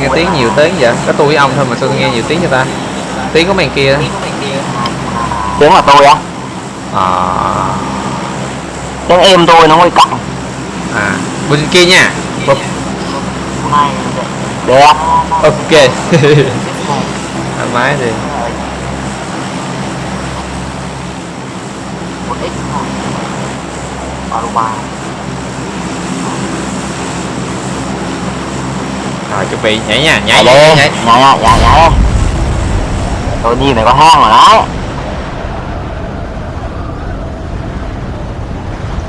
nghe tiếng nhiều tiếng vậy? Có tôi với ông thôi mà sao tôi nghe nhiều tiếng cho ta. Tiếng của mày kia. Đó tiếng là tôi á. À, tiếng em tôi nó hơi cặn. À bên kia nha. Bụp. đẹp ok. Thoải mái đi. Một ít thôi ba lô ba rồi chuẩn bị nhảy nha nhảy nhảy nhảy đi nhảy. Nhảy nhảy nhảy nhảy tôi nhìn này có hang rồi đấy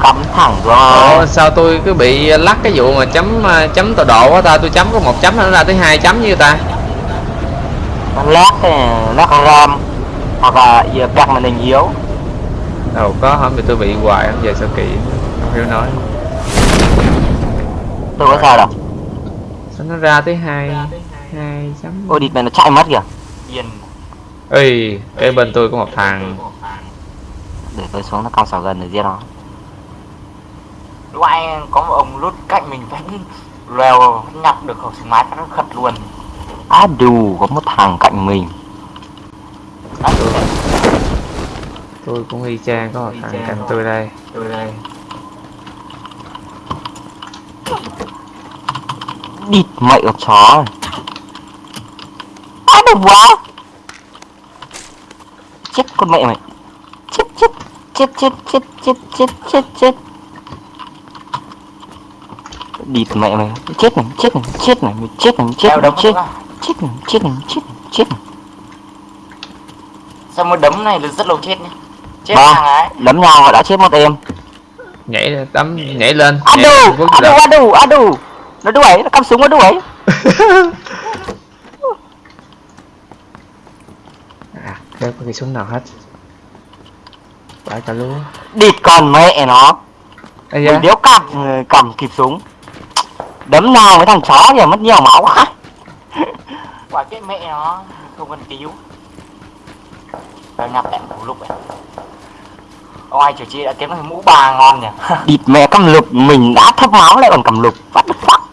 cắm thẳng rồi. Sao tôi cứ bị lắc cái vụ mà chấm ờ, chấm tọa độ quá ta? Tôi chấm có một chấm nó ra tới hai chấm như ta. Nó lát lát ram hoặc là giờ đặt màn hình yếu đâu có hôm thì tôi bị hoài không về sao kỳ không hiểu nói. Tôi có sao đâu nó ra tới hai hai. chấm ôi địt mày nó chạy mất kìa. Yên ơi cái bên tôi có một thằng. để tôi xuống nó cong sào gần để giết nó. Lúc anh có một ông lút cạnh mình vẫn lèo nhặt được khẩu súng máy nó khật luôn. Á đù có một thằng cạnh mình. Đó, tôi cũng y chang có một thằng cạnh tôi đây. Tôi đây địt mẹ con chó này. Á đù quá. Chết con mẹ mày. Chết chết chết chết chết chết chết chết chết. Địt mẹ mày. Chết này chết này chết này mày chết này mày chết này đấm chết. chết này chết này chết này chết này. Sao một đấm này là rất lâu chết nhá. Chết ấy. đấm nhau và đã chết một em. Nhảy tắm nhảy lên. Á nhảy đù lên, nó đuổi nó cắm súng nó đuổi. À đâu có cái súng nào hết. Phải cả lúa địt con mẹ nó. Ây mình da, đéo cầm cầm kịp súng. Đấm nào với thằng chó kìa mất nhiều máu quá. Quả chết mẹ nó không cần cứu. Và nhập em thủ lục ấy ông ai chủ chi đã kiếm được mũ bà ngon nhỉ. Địt mẹ cầm lục mình đã thấp máu lại còn cầm lục. What the fuck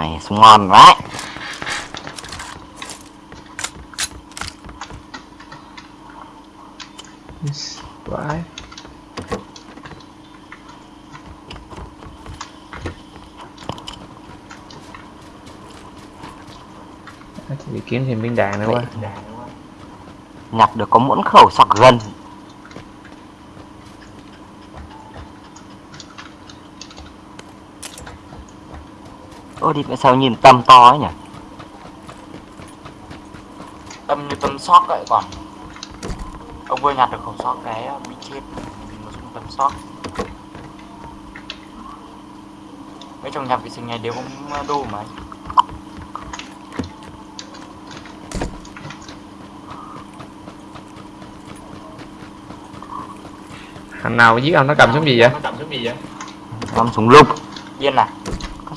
này ngon À, thì bị kiếm thêm viên đạn nữa quá. Nhặt được có muỗng khẩu sọc gần ô đi sao nhìn tâm to ấy nhỉ? Tâm như tâm sóc vậy còn ông vừa nhặt được khẩu sóc cái bị chết. Một súng tâm sóc mấy trong nhà vệ sinh này đều không đủ mà thằng nào giết ông nó cầm súng gì vậy? Nó cầm súng gì vậy? Cầm súng lục yên à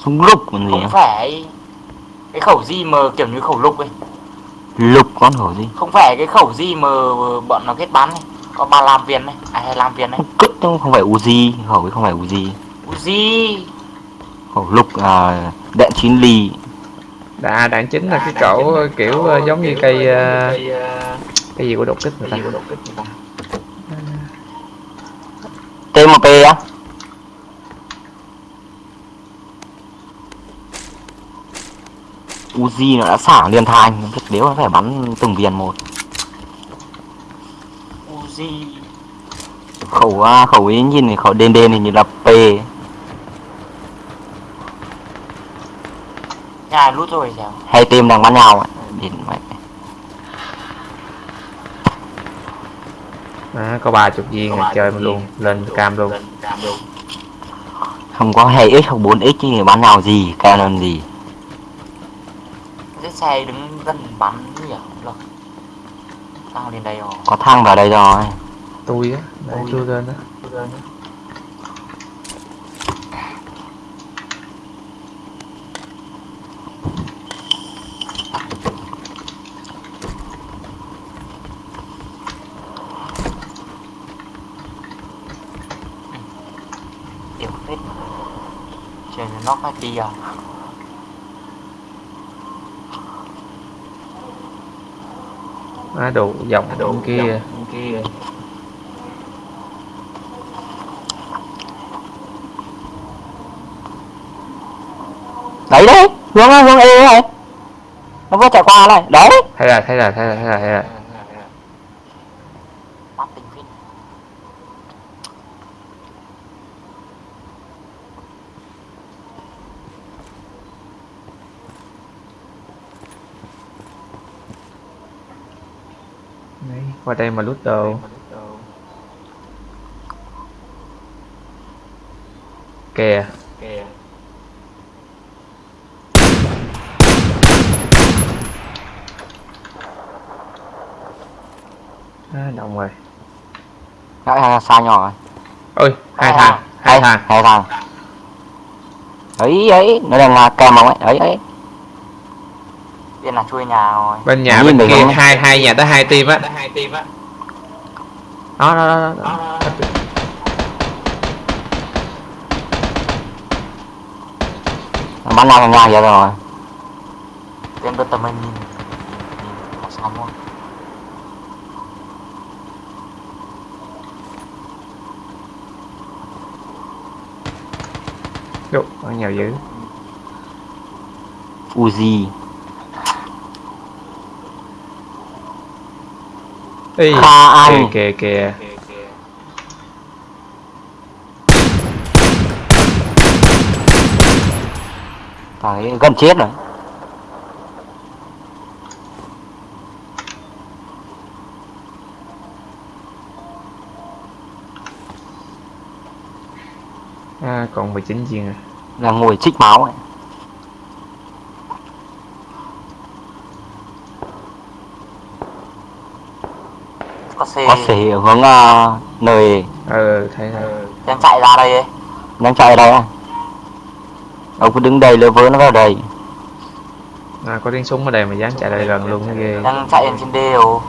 súng lục còn gì không nữa phải. Cái khẩu gì mà kiểu như khẩu lục ấy. Lục con hổ gì? Không phải cái khẩu gì mà bọn nó kết bắn này có ba làm viên này à hay làm viên này đâu không phải Uzi khẩu ấy không phải Uzi gì khẩu lục à, đạn chín ly. Đà đạn chính là cái cẩu kiểu ờ, giống như cây ờ, cái gì của đột kích người ta. TMP á Uzi nó đã xả liên thanh biết nếu nó phải bắn từng viên một. Uzi. Khẩu à, khẩu ấy nhìn thì khẩu đen đen thì như là P. Nhà lút rồi sao hai team đang bắn nhau ạ. Đến mẹ à, có ba chục viên rồi chơi luôn lên cam luôn. không có 2x hoặc 4x thì bắn nhau gì canon gì xe đứng gần bắn nhỉ lộc tao lên đây rồi. Có thang vào đây rồi. Tôi á để tôi lên đó tiểu phết trên nó phải đi à Á đồ dọc bên kia. kia. Đấy đấy hướng hướng e này nó vừa chạy qua này. Đấy. Thấy rồi thấy rồi thấy rồi thấy rồi thấy rồi bắt tình phim Đấy, qua đây mà lút đồ. Kìa. Kìa. À, động rồi. Đấy, hai xa nhỏ rồi? Ôi hai thằng hai thằng. hai thằng. Ấy ấy nó đang là ông ấy ấy ấy bên là chui nhà rồi. Bên nhà bên kia hai hai nhà tới hai team á. Hai team á. Đó đó đó, đó. nó bắn ra nhà vậy rồi bên bên tầm mình nhìn. Sao không Đủ, bắn nhiều dữ. Uzi Ê, Kha Anh. kìa kìa kìa thằng ấy gần chết rồi à, còn 19 viên à là ngồi trích máu ấy. Có xe có thể hướng uh, nơi ờ thấy rồi đang chạy ra đây ấy. Đang chạy ở đây á ông cứ đứng đây lơ vớ nó vào đây. À, có tiếng súng ở đây mà dám chạy lại gần luôn cái ghê. Đang chạy trên đều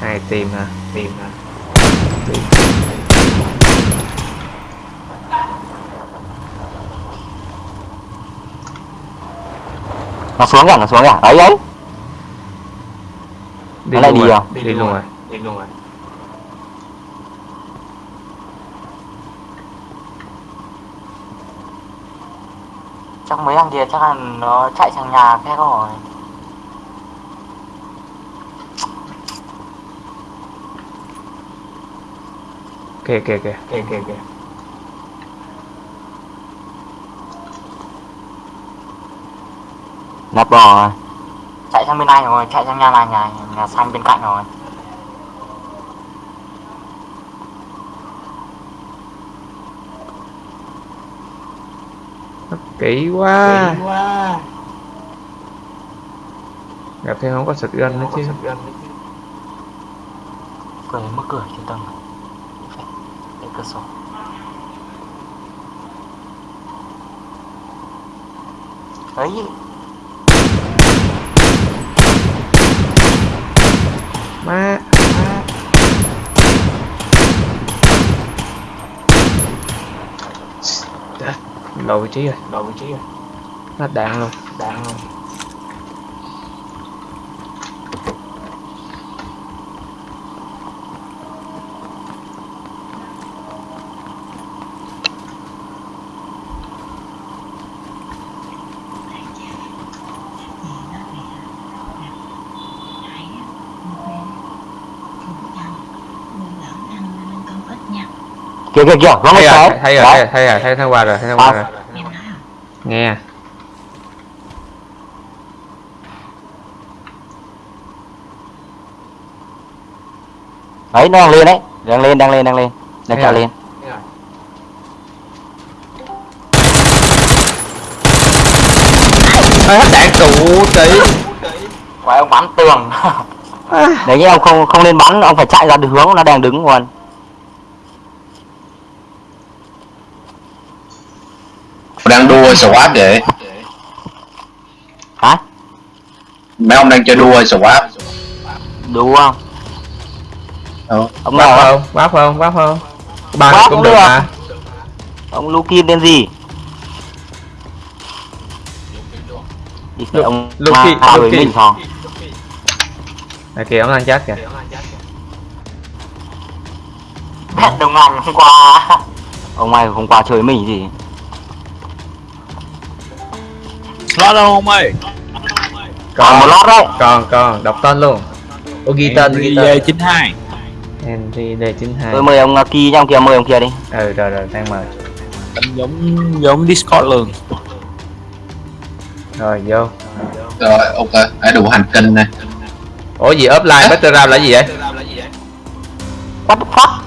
hai team hả? Team hả? Nó xuống kìa nó xuống kìa. Ấy ấy đi Nó lại đi rồi à? đi luôn rồi. Đi luôn rồi. Chắc mấy thằng kia chắc là nó chạy sang nhà khác rồi. Kìa kìa kìa. Kìa kìa kìa. Nắp bò rồi chạy sang bên này rồi chạy sang nhà này nhà nhà xanh bên cạnh rồi. Kỹ quá. Quá. Gặp thêm không có sực gân nữa chứ. Cười mất cười trên tầng cái cửa sổ. Ấy má Lộ vị trí rồi đầu vị trí rồi hết đạn luôn đang luôn kìa kìa kìa rồi cái thấy rồi thấy rồi thấy rồi thấy thằng qua rồi thấy thằng qua À. rồi nghe. Đấy nó đang lên đấy. Đang lên đang lên đang lên. Đang Thế chạy à? lên Ê, hết đạn trụ tỷ Quái ông bắn tường. Đấy nhé ông không không nên bắn ông phải chạy ra được hướng nó đang đứng luôn đua SWAT vậy hả? Mấy ông đang chơi đua SWAT đúng không? Ừ. ông bắp nào không? Bắp không? Bắp không? Ba Bắp cũng cũng được mà. Ông Lukin tên gì? Lu- ông Luki- Luki. mình phòng. À, kìa ông đang chết kìa. Hẹn đồng hành hôm qua. Ông mày hôm qua chơi mình gì Lo đâu ông ơi? Còn một lót đấy còn còn đọc tên luôn. Ô ghi tên ghi tên. V92 Henry D92 tôi mời ông uh, Ki nha ông kia mời ông kia đi. Ừ rồi rồi đang mời. Giống giống Discord luôn. Rồi vô. Rồi ok. Đã đủ hành tinh này ủa gì offline background là gì vậy? What the fuck?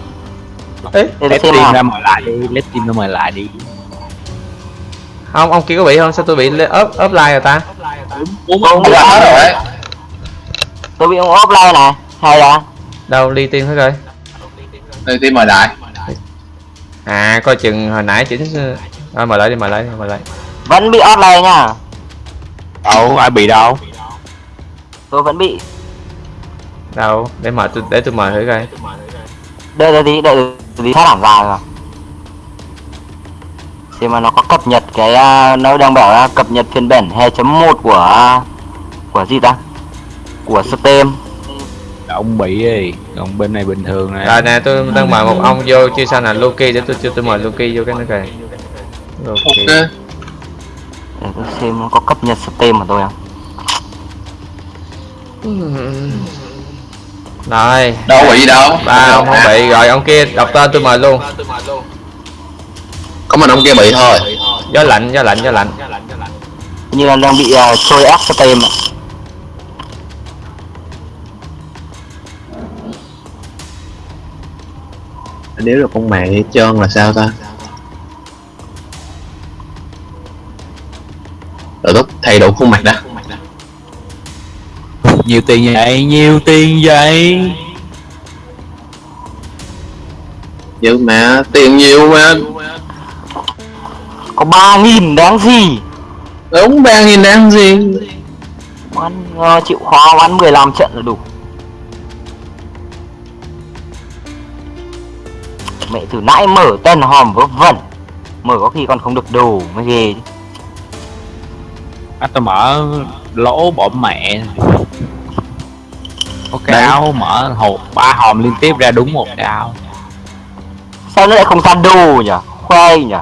Ê, team nào. ra mời lại đi Let team ra mời lại đi không ông kia có bị không sao tôi bị le- off offline rồi ta? Tôi bị rồi tôi bị ông offline này hay là đâu ly tiên hết rồi. Đây thì mời lại à coi chừng hồi nãy chỉnh à, mời lại đi mời lại đi mời lại. Vẫn bị offline nha. Đâu ai bị đâu? Tôi vẫn bị. Đâu để mời tôi để tôi mời thử coi. Đợi đợi tí đợi tí phát hẳn ra rồi xem mà nó có cập nhật cái uh, nó đang bảo là cập nhật phiên bản 2.1 của của gì ta? Của Steam. Ông bị đi còn bên này bình thường nè rồi nè tôi đang mời một ông vô chưa sao nè Loki để tôi cho tôi mời Loki vô cái kìa. Loki. Ok để tôi xem nó có cập nhật Steam của tôi không. Rồi đâu bị đâu. Ba ông không bị rồi ông kia đọc tên tôi mời luôn có mình ông kia bị thôi. Gió lạnh gió lạnh gió lạnh. Như là đang bị uh, trôi ép Steam ạ. nếu được con mẹ trơn là sao ta? Rồi tốt thay đổi khuôn mặt đã nhiều tiền vậy nhiều tiền vậy. Nhưng mà tiền nhiều mà có ba nghìn đáng gì? Đúng ba nghìn đang gì? Bắn uh, chịu khó bắn 15 trận là đủ. Mẹ từ nãy mở tên hòm vớ vẩn. Mở có khi còn không được đồ mới ghê. Chứ. à, tôi mở lỗ bỏ mẹ. Có cái áo mở hộp ba hòm liên tiếp ra đúng một cái áo. Sao nó lại không ra đồ nhỉ? Khoe nhỉ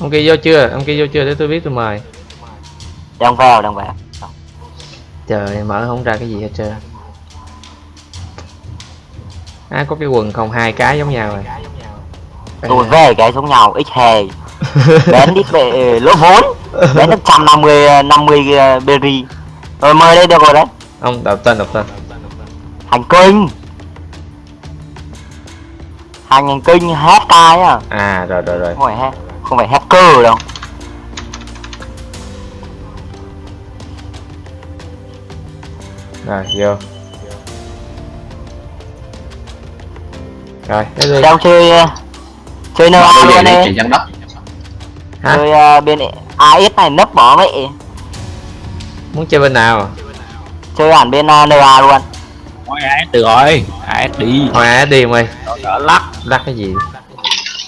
ông kia vô chưa? Ông kia vô chưa để tôi biết tôi mời. Đang vào đang vào trời mở không ra cái gì hết trơn. À có cái quần không? Hai cái giống nhau rồi. Tôi về cái giống nhau ít hè Bén đít về lỗ vốn Bén được 150 50 uh, berry. Rồi mời đây được rồi đấy. Ông đọc tên đọc tên. Hành kinh. Hành kinh hack cái à à rồi rồi rồi. Phải hack Không phải hacker đâu. Rồi vô. Rồi tới đi. Đang chơi uh, Chơi đôi luôn giày này đất hả? Chơi uh, bên AS này nấp bỏ mẹ muốn chơi bên nào? Chơi hẳn bên uh, NA luôn. Thôi AS được rồi. AS đi. Thôi á đi đỡ lắc. Lắc cái gì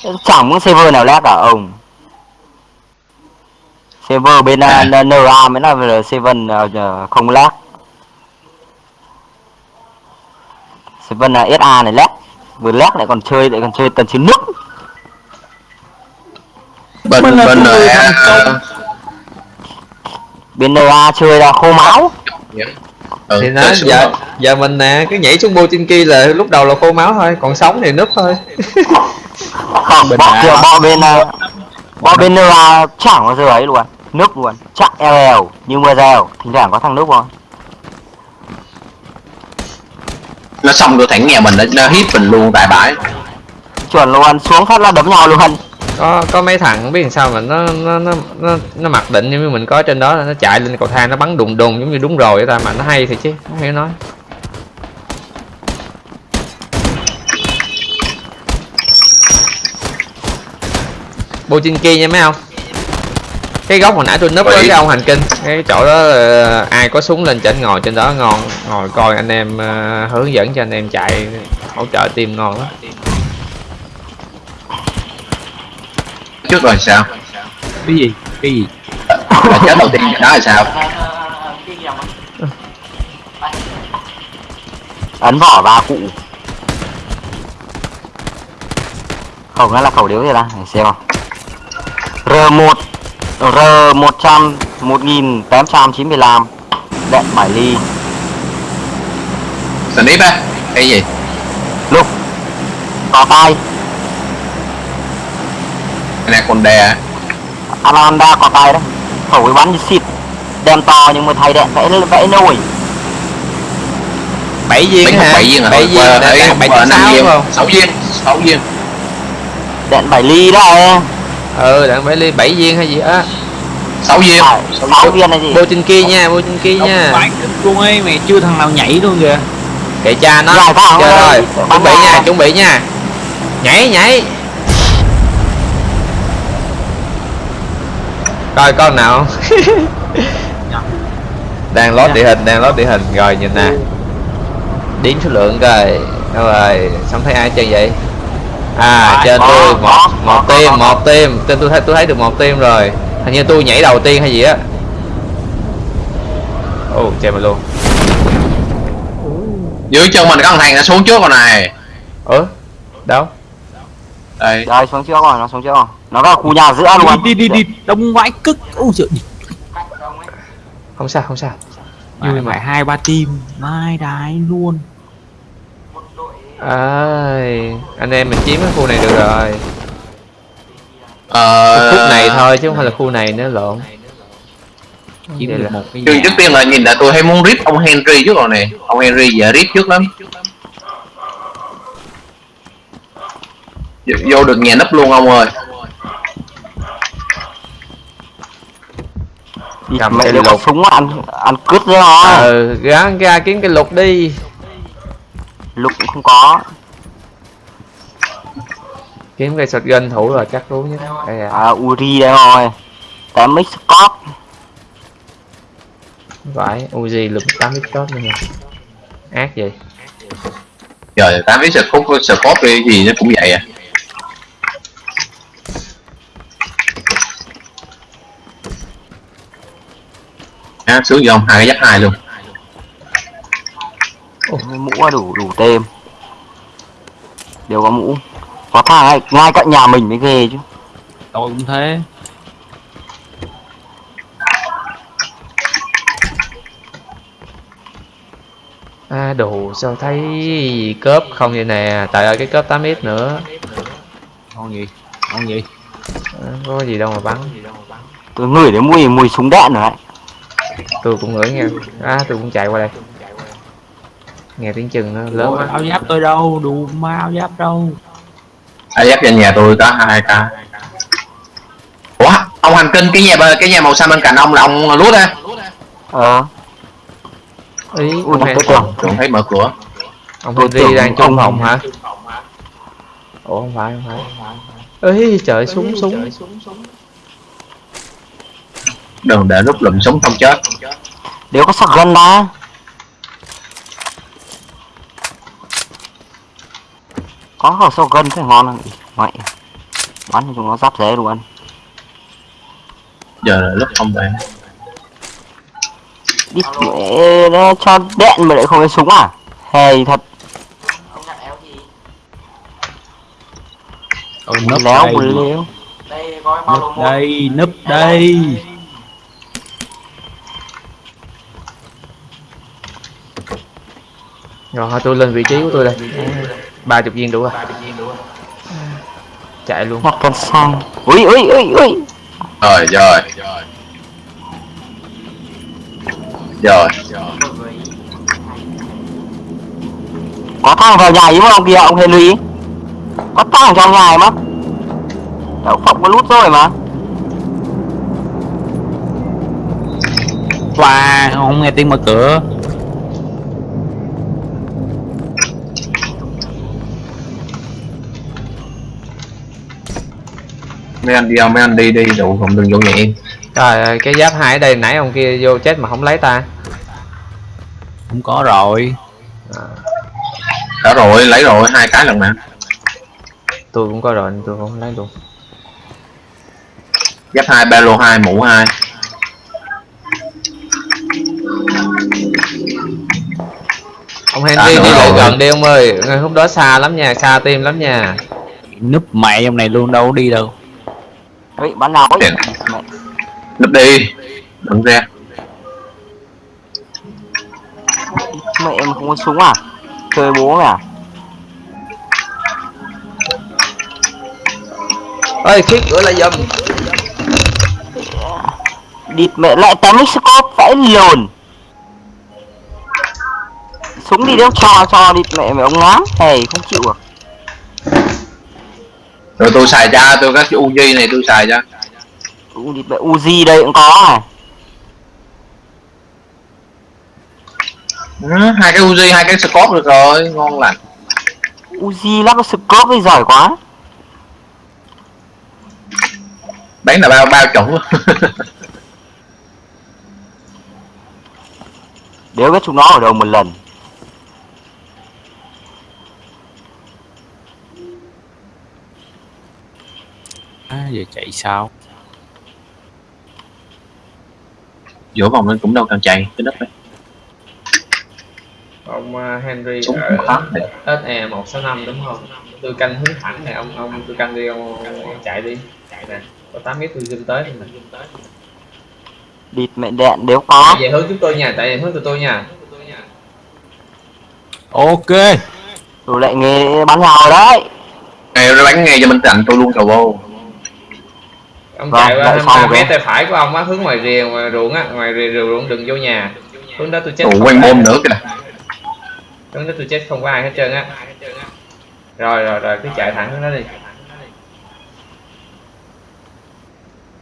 Chẳng muốn server nào lag cả ông. Server bên À. uh, NA mới là server uh, không lag Server uh, SA này lag Vừa lag lại còn chơi lại còn chơi tần chiến nước. Bên là bên thành công. Bên NA chơi là khô máu. Ừ, thì nó giờ giờ mình nè cứ nhảy xuống Bochinki là lúc đầu là khô máu thôi còn sống thì núp thôi Không, Bên bọ NA. kiểu bọ bên Bọ bên NA chẳng bao giờ ấy luôn. Nước luôn, chắc LL như mưa rèo Thỉnh thoảng có thằng nước thôi nó xong rồi thẳng nhà mình nó, nó hit mình luôn tại bãi. Chuẩn luôn, xuống phát là đấm nhau luôn. Có có mấy thằng không biết làm sao mà nó nó nó nó, nó mặc định như mình có trên đó là nó chạy lên cầu thang nó bắn đùng đùng giống như đúng rồi vậy ta mà nó hay thì chứ không hiểu nói Bochinki nha mấy không cái góc hồi nãy tôi núp với cái ông hành kinh. Cái chỗ đó là ai có súng lên trên ngồi trên đó ngon. Ngồi coi anh em uh, hướng dẫn cho anh em chạy hỗ trợ tim ngon lắm. Trước rồi sao? Cái gì? Cái gì? Là chết đầu tiên đó là sao? Ấn vỏ ba cụ. Khẩu nghe là khẩu điếu gì ta? Để xem không R1 R100 1895 đạn 7 ly Snip á? Cái gì? Lúc Cò tay Anaconda á? Anaconda cò tay đó Thổi bắn như xịt Đem to nhưng mà thay đạn vẽ, vẽ nổi bảy viên hả? bảy viên hả? bảy viên, ờ, bảy viên, sáu viên, sáu viên Đạn 7 ly đó em ừ đặng bảy ly bảy viên hay gì? Á. Sáu viên. Phải 6 viên. này gì? Vô trên kia nha vô trên kia nha. Bạn luôn ấy mày chưa thằng nào nhảy luôn kìa. Kệ cha nó. Quá, chơi ơi. rồi chuẩn bị nha chuẩn bị nha. Nhảy nhảy. Coi con nào. Đang lót địa hình đang lót địa hình. Rồi nhìn nè. Đếm số lượng coi. Đâu rồi? Xong thấy ai chơi vậy à Rồi, trên có, tôi một có, một có, tim có, có. một tim trên tôi thấy tôi thấy được một tim rồi. Hình như tôi nhảy đầu tiên hay gì á. Ồ chơi mà luôn. Dưới chân mình có thằng nó xuống trước con này. Ớ đâu? Đây. Rồi xuống trước rồi nó xuống trước rồi. Nó vào khu nhà giữa luôn. Đi đi đi đi. Đông vãi cức ôi trời. Không sao không sao. Vui mà hai ba team. Mai đái luôn. một ơi anh em mình chiếm cái khu này được rồi. Ờ, khu này thôi chứ không phải là khu này nữa lộn. Chỉ Vậy được là- một cái Trước, tiên là nhìn là tôi hay muốn rip ông Henry trước rồi này. Ông Henry giờ rip trước lắm. Vô, vô được nhà nấp luôn ông ơi. Cầm cái lục. súng ăn ăn cướp đấy rồi ờ gán ra kiếm cái lục đi lục cũng không có. Kiếm cái shotgun thủ rồi chắc đúng nhất. Đây à. À uri đây rồi. Tám mix scott phải Uzi lục 8 ít tốt nữa nha ác vậy. Trời tám biết sport sport đi gì nó cũng vậy à. À, xuống dòng hai cái dắt hai luôn mũ là đủ đủ tem đều có mũ. Có thằng ngay, ngay cạnh nhà mình mới ghê chứ. Tôi cũng thế. À đồ sao thấy cớp không vậy nè? Tại ơi cái cớp 8 ít nữa. Ngon gì ngon gì. À, có gì đâu mà bắn. Tôi ngửi đến mùi mùi súng đạn rồi tôi cũng ngửi nghe à tôi cũng chạy qua đây nghe tiếng chừng nó lớn Ôi, quá. áo giáp tôi đâu? Đủ ma áo giáp đâu? Ai dắt trên nhà tôi có hai ca ủa ông hành kinh cái nhà cái nhà màu xanh bên cạnh ông là ông lút á? Ờ. Ý ui ông, tưởng tôi thấy mở cửa. Ông tưởng đang trong phòng hả? Ủa không phải không phải. Ấy trời súng súng. đừng để lúc lụm súng không chết. Đều có sạc gân có khẩu sâu gân thì ngon lắm. Mày. Bắn cho chúng nó giáp rễ luôn. Giờ là lúc không về. Đi mẹ nó cho đạn mà lại không có súng à? Hề thật. Ông nhặt éo gì Ôi, núp léo đây léo. Một đây núp đây. Rồi tôi lên vị trí của tôi đây ba chục viên đủ rồi. Chạy luôn. Nhặt cần xăng ui ui ui ui. Rồi rồi. Rồi. Có thằng vào nhà ý mà ông kia ông Henry. Có thằng trong nhà ấy mà. Đậu phộng có lút rồi mà. Wow, không nghe tiếng mở cửa mấy anh đi không mấy anh đi đi đủ không đừng vô nhà em. Trời ơi cái giáp hai ở đây nãy ông kia vô chết mà không lấy ta. Không có rồi. Đã rồi lấy rồi hai cái lần mà. Tôi cũng có rồi tôi không lấy luôn. Giáp hai ba lô hai mũ hai. Ông Henry đi lại gần đi ông ơi. Ngày hôm đó xa lắm nha xa tim lắm nha. Núp mẹ trong này luôn đâu có đi đâu Vậy bắn nào ấy? Tiền. Mẹ, núp đi. Đừng ra mẹ em không có súng à? Chơi bố mày à? Ơi khiết cửa lại giùm địt mẹ lại tém scope phải lồn. Súng đi đâu? Cho cho địt mẹ mẹ ông ngám Thầy không chịu à rồi tôi xài ra tôi các cái Uzi này tôi xài ra Uzi đây cũng có này ừ, hai cái Uzi hai cái scope được rồi ngon lành. Uzi lắp cái scope với giỏi quá. Bán là bao bao chuẩn Đéo biết chúng nó ở đâu một lần à, Giờ chạy sao? Giữa vòng lên cũng đâu cần chạy cái đất đấy ông uh, Henry Súng ở. SE 165 đúng không? Tôi canh hướng thẳng này ông ông tôi canh đi ông, ông, ông chạy đi. Chạy nè có 8 mét tôi zoom tới thôi nè. Địt mẹ đạn đéo có. Về hướng chúng tôi nha tại về hướng tụi tôi nha. Ok. Rồi lại nghe bắn nhau rồi đấy. Nghe nó bắn nghe cho mình rành tôi luôn cầu vô ông Vâng, chạy qua tại sao 23 vậy? mét tay phải của ông á hướng ngoài rìa ngoài ruộng á ngoài rìa ruộng đừng vô nhà. Hướng đó tôi chết quanh môn nữa kìa. Hướng đó tôi chết không có ai hết trơn á. Rồi rồi rồi cứ chạy thẳng hướng đó đi.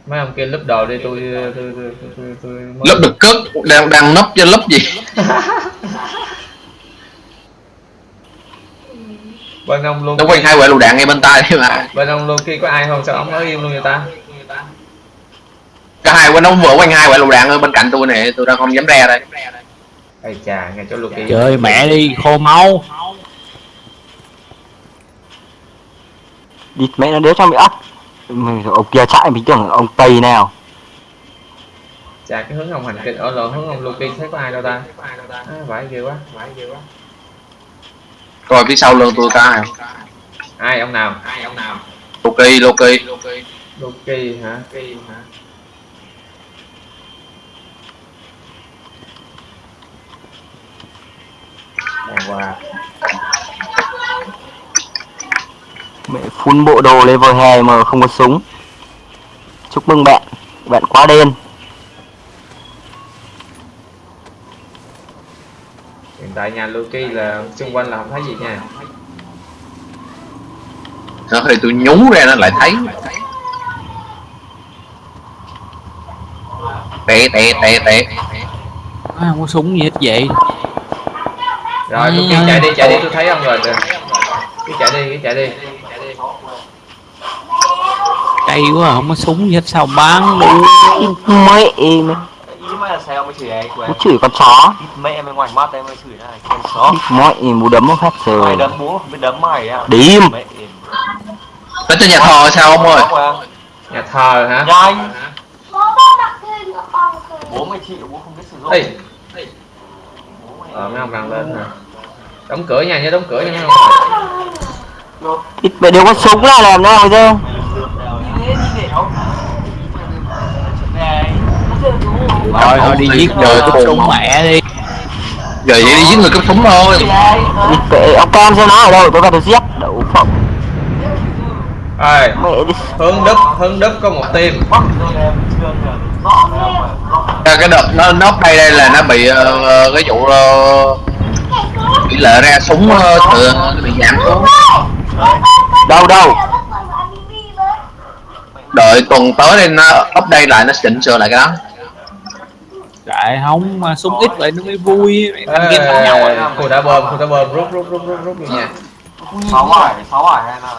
Mấy ông kia lúp đồ đi tôi tôi tôi tôi, tôi, tôi mới- được cất đang đang nấp cho lớp gì? Bên ông luôn quanh hai quả lựu đạn ngay bên tay đấy mà. Bên ông luôn khi có ai không? Sao ông nói im luôn người ta cả hai quanh nó vừa quanh hai quả lựu đạn ở bên cạnh tôi nè tôi đang không dám ra đây. Ây chà ngay chỗ kia Trời mẹ đi khô máu. Địt mẹ nó đéo cho mẹ ấp. Mình- Ông kia chạy mình tưởng ông Tây nào. Chà cái hướng ông hành kinh ở lộn hướng ông Lucky thấy có ai đâu ta? À, vãi ghê quá. Vãi ghê quá rồi phía sau lưng tôi ta ai ông nào ai ông nào? Loki Loki Lucky hả? Hả Đàng hoàng Mẹ phun bộ đồ level 2 mà không có súng. Chúc mừng bạn. Bạn quá đen. Hiện tại nhà Lucky là xung quanh là không thấy gì nha. Nó thì tôi nhú ra nó lại thấy. Tè tè tè tè à, Không có súng gì hết vậy rồi Ừ. Lucky chạy đi chạy đi tôi thấy ông rồi. Cứ chạy đi cứ chạy đi. Cay quá không có súng gì hết sao bán luôn Mẹ em. Mới chửi chửi con chó. Mẹ em bên ngoài mắt em mới chửi này con chó. Mẹ em bố đấm nó phát mày rồi đấm bố không biết đấm mày à? Em. Nó trên nhà thờ sao ông ơi? Nhà thờ hả? Nhanh. Cho bố mày chịu bố không biết sử dụng. Ê. ờ mấy ông đang lên hả? Đóng cửa nha nhớ đóng cửa nha mấy ông. Ít mẹ đều có súng là làm nào chứ Rồi thôi đi giết người tôi súng buồn. mẹ đi. Giờ vậy đi giết người cấp súng thôi. Ông cam xem nó ở đâu tôi vào tôi giết Đậu phộng. Đi. Hướng đức hướng đức có một team. Ra cái đợt nó nóc đây đây là nó bị ờ, cái vụ ờ, tỷ lệ ra súng ờ, tự bị giảm xuống. Đâu đâu? Đợi tuần tới đây nó update lại nó chỉnh sửa lại cái đó. Tại không mà súng ít vậy nó mới vui. Thanh game nhau Ê, à? khu đã bơm khu đã bơm rút rút rút rút rút vô nhà sáu bảy sáu bảy hay là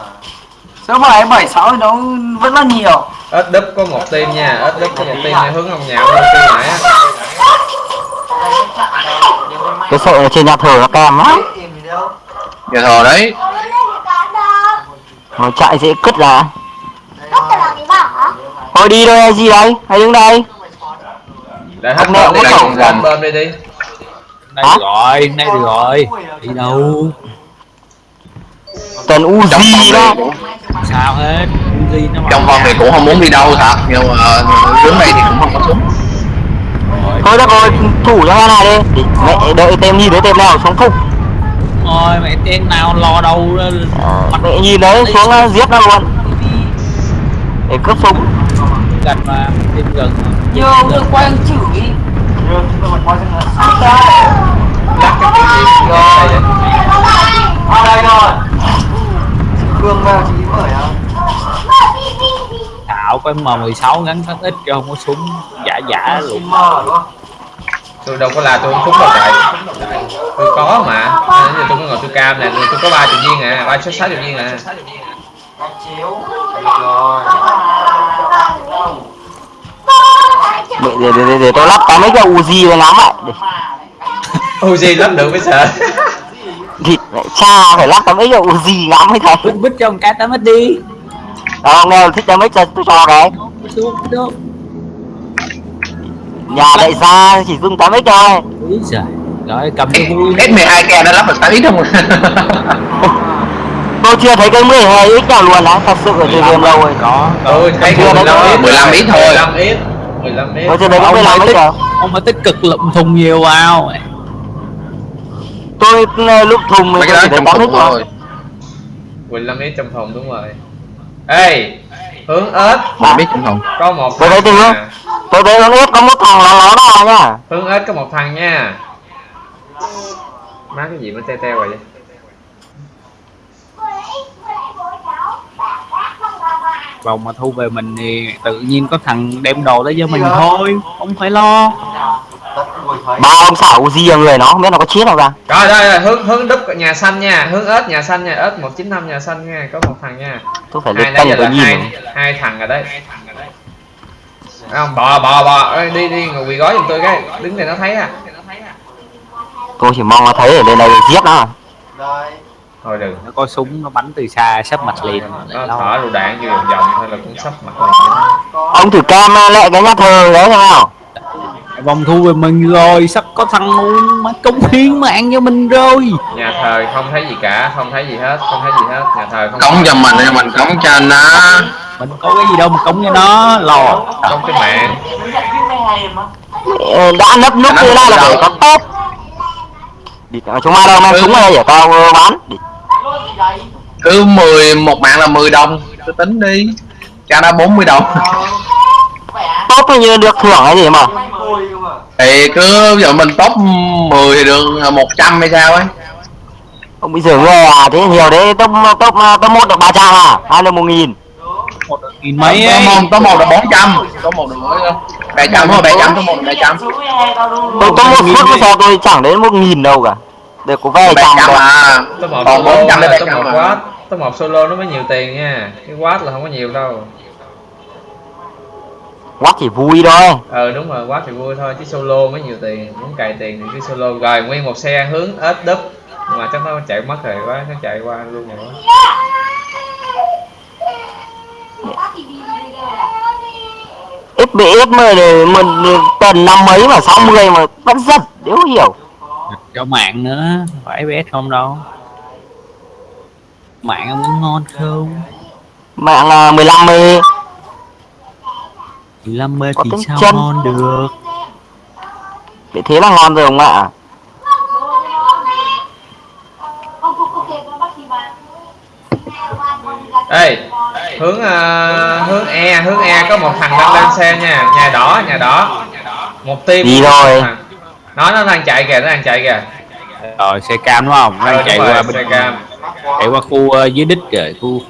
Số 7, 7, 6 thì nó vẫn là nhiều? Ớt đúp có một team nha ớt đúp có một team nha hướng ông nhạo lên team nãy á. Cái sợ là trên nhà thờ nó cam lắm. Nhà thờ đấy. Nó chạy dễ cứt ra thôi đi thôi hay gì đây hay đứng đây? Để hết nè, bơm đi đi đi đây Hả? được rồi đây được rồi. Đi đâu? Tần trong phòng Uzi đó sao hết Uzi nó trong phòng thì cũng không muốn đi đâu thật nhưng mà đứng đây thì cũng không có súng thôi được rồi thủ cho này đi mẹ đợi tem nhìn thấy tem nào xuống phục rồi mẹ tên nào lo đâu đó. mẹ nhìn đấy xuống ờ, giết nó luôn để cướp súng gần mà tên gần Nhờ được quay ông chửi lắc cái kiểu gì đây vậy Ở đây rồi Cương vào chị mở hả? thảo có M16 gắn phát ít cho không có súng giả giả luôn. tôi đâu có là tôi không trúng đâu trời tôi có mà. Nên giờ tôi có ngồi tôi cam nè tôi có ba chục viên à ba sáu chục viên à. Con chiếu Rồi. Để, để, để, để, để tôi lắp cái mấy cái Uzi vào ngắm lại để, Uzi lắp được mới sợ thịt cha phải lắp cái mấy cái Uzi ngắm mới thấy. Bích bích cho một cái tám đi. Đó, ông nào thích cho mấy cho tôi cho cái đâu nhà đại gia chỉ dùng 8 x thôi giời rồi cầm cho vui. S12 ke đã lắp được 8 ít không? Tôi chưa thấy cái 12 x nào luôn á thật sự ở trên game lâu rồi. Có tôi thấy Chưa ít 15 ít thôi. 15 ít 15 ít. Tôi chưa thấy cái Ông 15 mới x tích nào. ông phải tích cực lụm thùng nhiều vào tôi ờ, lúc thùng mình trong 8 x phòng thôi. Thôi 15 ít trong phòng đúng rồi. Ê hướng ếch. Một biết trong phòng có một tôi thấy tôi nha. tôi thấy con x có một thằng nó nó đó nhá hướng ếch có một thằng nha. Má cái gì mà teo teo vậy? Vòng mà thu về mình thì tự nhiên có thằng đem đồ tới cho mình thôi không phải lo ba ông xảo Uzi người nó không biết nó có chết đâu ra rồi đây rồi hướng hướng đúc nhà xanh nha hướng ếch nhà xanh nha ếch 195 nhà xanh nha có một thằng nha. Tôi phải hai lên giờ tôi nhìn hai hai thằng rồi đấy. Không? Bò bò bò. Ê, đi đi ngồi quỳ gói giùm tôi cái đứng đây nó thấy à. Tôi chỉ mong nó thấy ở đây này giết nó. Đây thôi đừng. Nó có súng nó bắn từ xa sắp mặt liền. Nó thở lựu đạn vô vòng vòng thôi là cũng sắp mặt mình ông thử cam lại cái nhà thờ đấy nào vòng thu về mình rồi sắp có thằng mà công hiến mạng cho mình rồi. Nhà thờ không thấy gì cả không thấy gì hết không thấy gì hết. Nhà thờ không cống cho mình cho mình cống cho nó. Mình có cái gì đâu mà cống cho nó lo. Trong cái mạng. Đứng nhận phim 12 mà Ờ, đã nấp núp như này là phải có tốt đi ờ, chúng ta đâu mang súng đây để tao ờ, bán cứ 10 một mạng là 10 đồng. Tôi tính đi. Cho nó 40 đồng Tốt thì như được thưởng hay gì mà? Thì cứ giờ mình top 10 thì được 100 hay sao ấy. Ông bị dưỡng người à? Thế nhiều đấy top top top một được ba trăm à? Hai được một nghìn. Một nghìn mấy top ấy một top một là 400 top một được bảy trăm thôi 700 top một là 700 Số 12 tao luôn tôi top một phút sao tôi chẳng đến một nghìn đâu cả. Để có vài trăm 700 thôi à? Top một còn solo 400 là đến top 700 một mà quát top một solo nó mới nhiều tiền nha. Cái quát là không có nhiều đâu quát chỉ vui thôi. Ờ đúng rồi quát thì vui thôi chứ solo mới nhiều tiền muốn cày tiền thì cứ solo rồi nguyên một xe hướng ếch đúp. Nhưng mà chắc nó chạy mất rồi quá nó chạy qua luôn rồi. Quá ít bị ít mà để mình tần năm mấy mà sáu mươi mà vẫn giật đéo hiểu. Cho mạng nữa phải fps không đâu. Mạng có ngon không? Mạng là 15 mươi 15 mê Có thì sao chân. ngon được? Để thế là ngon rồi ông ạ. Ê hướng ờ, hướng e hướng e có một thằng đang lên xe nha nhà đỏ nhà đỏ. Một team Đi rồi. Nó nó đang chạy kìa nó đang chạy kìa. Rồi xe cam đúng không? Ờ, đang đúng chạy rồi, qua xe bên cam. chạy qua khu ờ, dưới đích rồi khu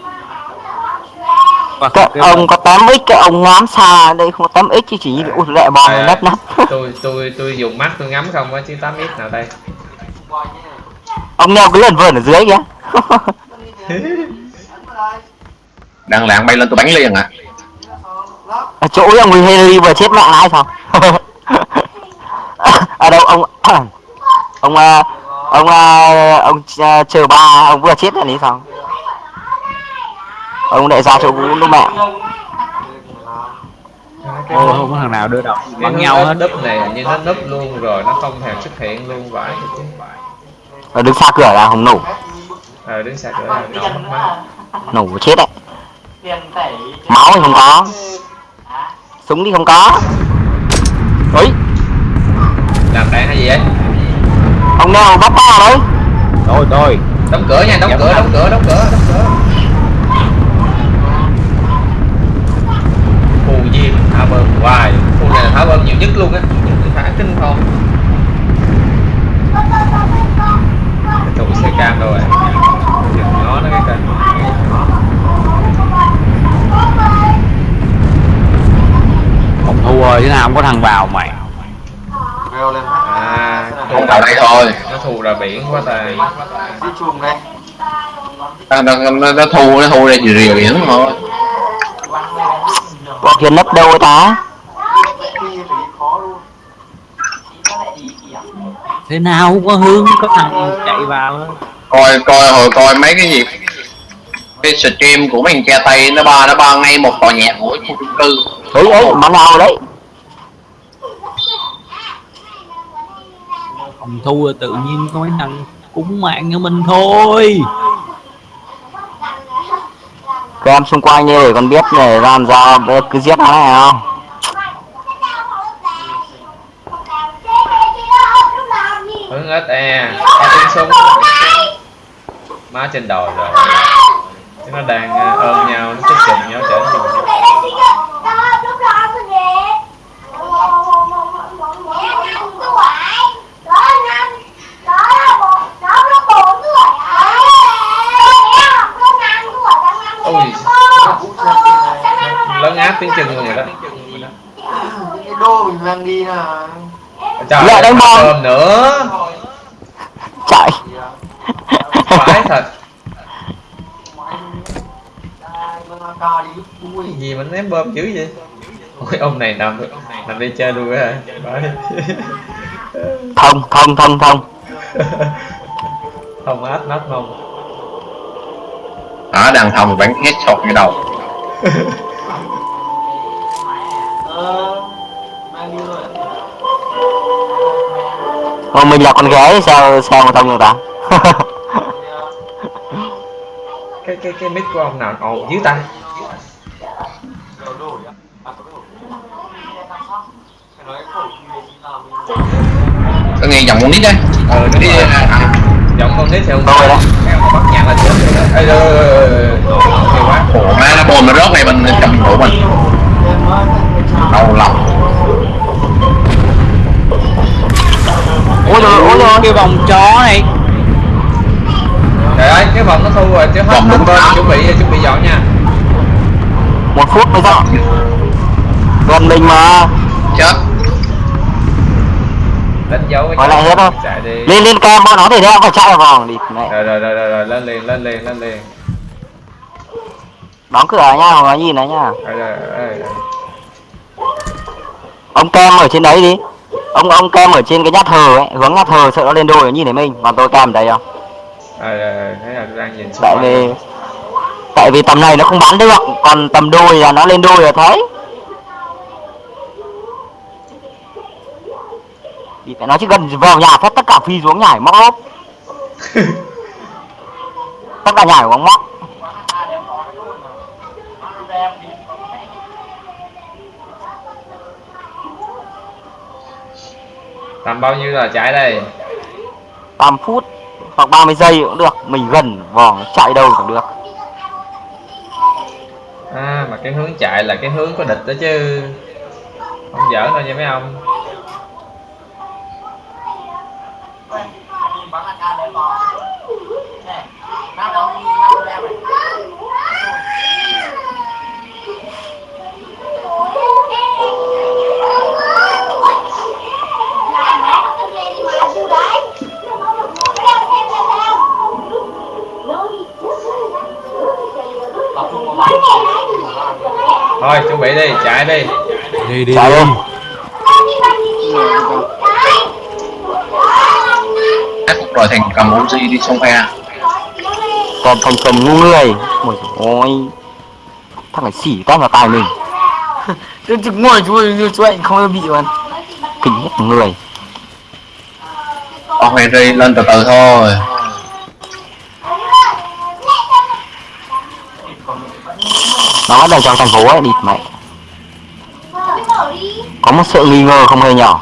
cái ông có 8x cái ông ngắm xa đây không có 8x chứ chỉ út lẹ bom À, nắp nắp tôi tôi tôi dùng mắt tôi ngắm không á chứ 8 ít nào đây. Ông neo cái lần vườn ở dưới kìa. Đang lạng bay lên tôi bắn liền à ở chỗ ấy ông Henry vừa chết mạng ai sao ở đâu ông ông à, ông à, ông à, chờ ba ông vừa chết là lý sao ông đại gia chỗ vũ lúc mẹ. Ôi không có thằng nào đưa bắn hướng nhau hết. núp này như nó núp luôn rồi nó không thèm xuất hiện luôn vãi. Ờ, đứng xa cửa là không nổ. Ờ đứng xa cửa là nổ. nổ chết đấy. Máu thì không có. Súng thì không có. Ấy làm đạn hay gì ấy ông nào bắt ta đấy. Tôi tôi đóng cửa nha đóng cửa đóng cửa đóng cửa đóng cửa bơm hoài. Khu này là thả bơm nhiều nhất luôn á. Thả kinh không cái trụ xe cam đâu rồi Đừng nó nó cái kênh. Không thua chứ nào không có thằng vào mày. À không vào đây thôi nó thù ra biển quá tài Đi chùm đây. Nó, nó, nó, thu nó thu ra rìa rìa biển thôi bọn kia nấp đâu ta? Đi phải đi khó luôn Thế nào không có hướng có thằng chạy vào. Coi coi hồi coi mấy cái gì? Cái stream của thằng cha tây nó ba nó ba ngay một tòa nhà của khu chung cư. Ấy ấy món nào đấy. Không thua tự nhiên có mấy thằng cúng mạng cho mình thôi các em xung quanh như để con biết để làm ra cứ giết nó này không? Hướng ít e. Có tiếng súng. Má trên đồi rồi. Chứ nó đang ờ, ôm nhau, nó chết chừng nhau chở nhau áp tiếng chừng rồi đó. Những cái đô mình đang đi là trời Lại đánh bom. ôm nữa. Chạy phải thật. Cái gì mà ném bom dữ vậy? Ôi ông này nằm nằm đi chơi luôn á thông thông thông thông. Không áp nát không đó đàn thông bắn hết sọt cái đầu Ờ Mang đi rồi Ồ, mình là con gái sao sao mà thông được ta cái cái cái mic của ông nào ồn dữ ta Đồ đổi á À có đổi Phải nói khẩu gì thì làm mình tôi nghe giọng con nít đấy ờ đúng Đi, rồi à, giọng con nít thì ông Tôi đó. bắt nhạc là chết rồi đó ê rồi nhiều quá khổ má nó bồn nó rớt ngay bên trong của mình Đau lòng. Ôi rồi ôi rồi cái vòng chó này. Trời ơi cái vòng nó thu rồi chứ hết Vòng bên chuẩn bị chuẩn bị dọn nha. Một phút mới dọn gần mình mà. Chết. Đánh dấu cái lại hết không? lên lên cam bọn nó thì đeo phải chạy vào. Vòng đi mẹ. Rồi rồi rồi rồi lên liền lên liền lên liền. Đóng cửa nha hoặc là nhìn đấy nha. Rồi rồi, rồi. Ông kem ở trên đấy đi. Ông ông kem ở trên cái nhát thờ ấy hướng nhát thờ sợ nó lên đôi nó nhìn thấy mình. Còn tôi kem ở đây không? Rồi rồi rồi thế là tôi đang nhìn tại vì tại vì tầm này nó không bắn được còn tầm đôi là nó lên đôi là thấy. Thì phải nói chứ gần vào nhà phép tất cả phi xuống nhảy móc lốp tất cả nhảy bằng móc tầm bao nhiêu là chạy đây? 5 phút hoặc 30 giây cũng được. Mình gần vòng chạy đâu cũng được. À mà cái hướng chạy là cái hướng có địch đó chứ. Không giỡn đâu nha mấy ông thôi chuẩn bị đi chạy đi. Đi đi chạy đi. Ác rồi thành cầm Uzi đi sông phe còn thành phần ngu người ôi ôi. Thằng này xỉ tao vào tài mình. Tôi trực ngồi chú như chú anh không bị luôn kinh hết người. Ông Henry lên từ từ thôi nó đầu trong thành phố ấy địt mẹ. Có một sự nghi ngờ không hề nhỏ?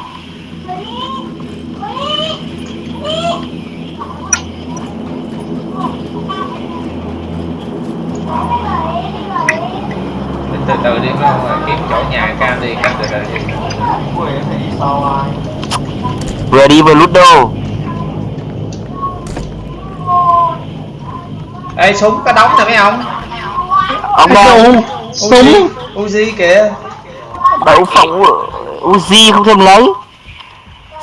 Mình từ từ đi ơi, kiếm chỗ nhà cam đi cam từ từ đi. Vừa đi vừa lút đô ê súng có đóng nè mấy ông ông đâu? Uzi Uzi kìa. Đậu phộng Uzi không thèm lấy.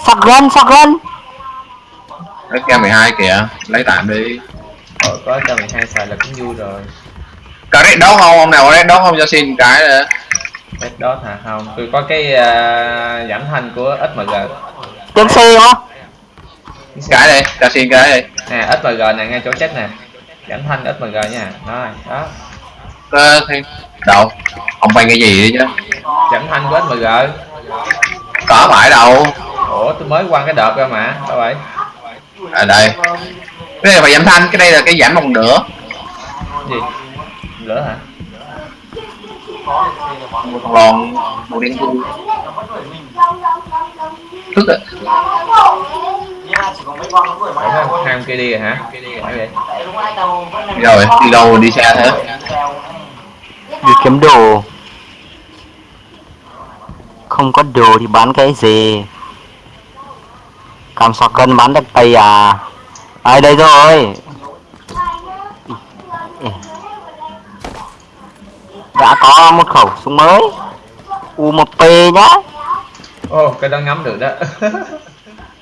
Sắc gân sắc gân. Lấy k 12 kìa. Lấy tạm đi. Ờ, có cho 12 xài là cũng vui rồi. Có red đó không? Ông nào có red đó không? Cho xin cái nữa. Red Dot hả? Không. Tôi có cái uh, giảm thanh của SMG tiếng xe á cái đây cho xin cái đây nè SMG nè ngay chỗ chết nè. Giảm thanh SMG nha. Rồi đó Thì đâu? Ông bay cái gì đấy chứ? Giảm thanh của SMG có phải đâu. Ủa tôi mới qua cái đợt ra mà sao vậy à đây. Cái này là phải giảm thanh cái đây là cái giảm một nửa. Gì? Lửa hả? Một lon màu đen thui tức có ông ham kia đi rồi hả? Vậy đi rồi đi đâu đi xe thế đi kiếm đồ. Không có đồ thì bán cái gì? Cầm sọc cân bán được tay à? Ai đây rồi? Đã có một khẩu súng mới. U1P nhá. Ô cái đó ngắm được đó.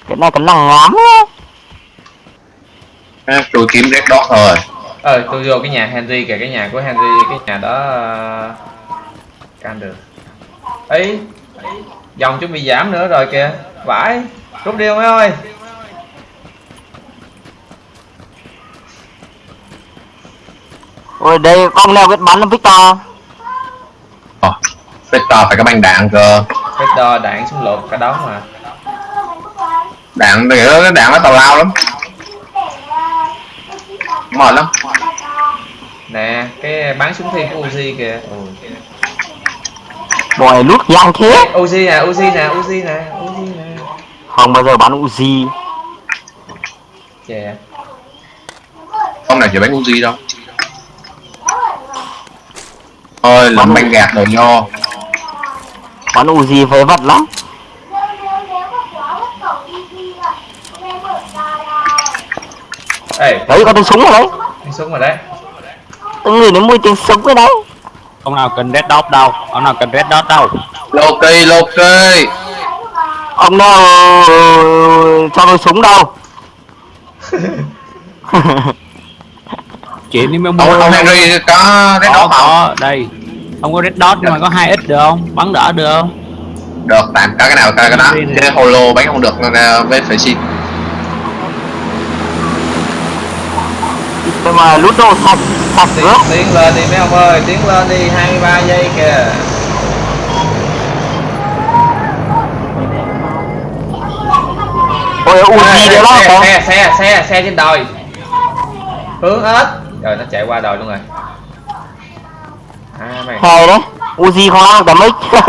Cái này cái năng ngắm á. À, tôi kiếm red dot thôi ờ tôi vô cái nhà Henry kìa cái nhà của Henry cái nhà đó uh, can được. Ấy dòng chuẩn bị giảm nữa rồi kìa. Vãi rút đi ông ơi. Ôi đây con nào biết bắn là Victor? Ờ, Victor phải có băng đạn cơ. Victor đạn súng lục cả đống mà. Đạn thì nó đạn nó tào lao lắm mệt lắm. Nè cái bán súng thi của Uzi kìa. Ừ. Bọn này lút giang thế. Uzi nè Uzi nè Uzi nè Uzi nè. Không bao giờ bắn Uzi. Chè không nào chỉ bán Uzi đâu? Thôi làm băng gạt đồ nho. Bắn Uzi phế vật lắm ê. Đấy có tiếng súng rồi đấy. Cái súng rồi đấy. Từng người đến mùi tiếng súng rồi đấy. Ông nào cần red dot đâu. Ông nào cần red dot đâu. Loki Loki Ông nào cho tôi súng đâu. Chuyện đi mới ông, mua ông Henry có red có dot không? Có đây. Không có red dot nhưng mà có hai ít được không? Bắn đỡ được không? Được tạm có cái nào có cái đó. Cái holo bán không được nên với phải xin Nhưng mà lút đồ sạch Sạch tiến, rớt tiến lên đi mấy ông ơi tiến lên đi 23 giây kìa. Ôi Uzi đấy đó xe, không xe. xe xe xe trên đồi. Hướng hết. Rồi nó chạy qua đồi luôn rồi. À mày. Hay đấy. Uzi không ăn tầm mic.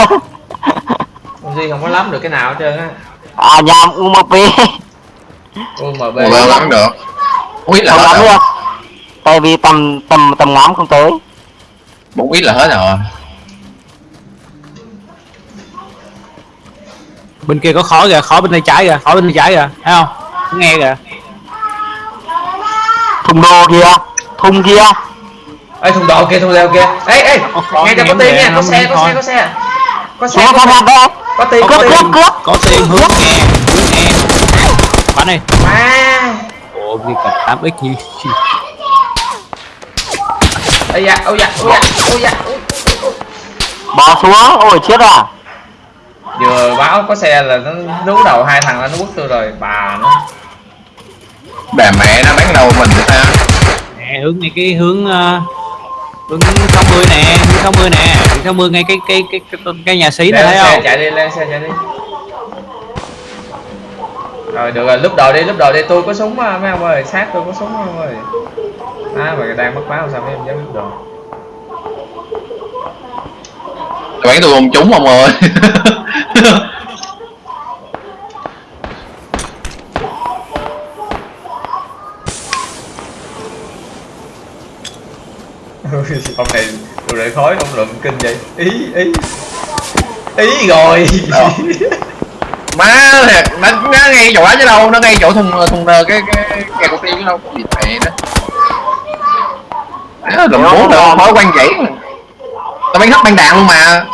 Uzi không có lắm được cái nào hết trơn á. À nhàm UMP một bên lắm được. Ít là Không lắm được Tại vì tầm tầm tầm ngắm không tới. Bốn ít là hết rồi. Bên kia có khói kìa khói bên tay trái kìa khói bên tay trái kìa thấy không? Nghe kìa. Thùng đồ kìa Thùng kia ê thùng đồ kia thùng đồ kia. Ê ê Có khó nghe cho có tiền nha có xe có xe có xe. Có xe có xe. có tiền Cướp có cướp tiền. cướp có tiền hướng nghe hướng nghe. Bắn đi. À. Ồ gì cả 8 x như ôi dạ ôi dạ ôi ôi dạ Bỏ xuống Ôi chết à. Vừa báo có xe là nó nú đầu hai thằng nó quất tôi rồi bà nó. Bà mẹ nó bán đầu mình sao? Nè hướng ngay cái hướng uh, Hướng 60 nè, hướng 60 nè, hướng 60 ngay cái cái cái cái, cái nhà xí này thấy xe không? chạy đi lên xe chạy đi. Rồi được rồi lúc đầu đi lúc đầu đi tôi có súng á, mấy ông ơi sát tôi có súng mấy ông ơi à mà đang mất máu sao mấy em dám đầu bắn tôi không trúng ông ơi ông này đồ rễ khói không lượm kinh vậy. Ý ý. Ý rồi. Má thiệt nó, nó ngay chỗ đó chứ đâu nó ngay chỗ thùng thùng cái cái cái cục tiêu chứ đâu. Gì mẹ đó Đó, lùm bốn nữa thói quen vậy. Tao bắn hết băng đạn luôn mà.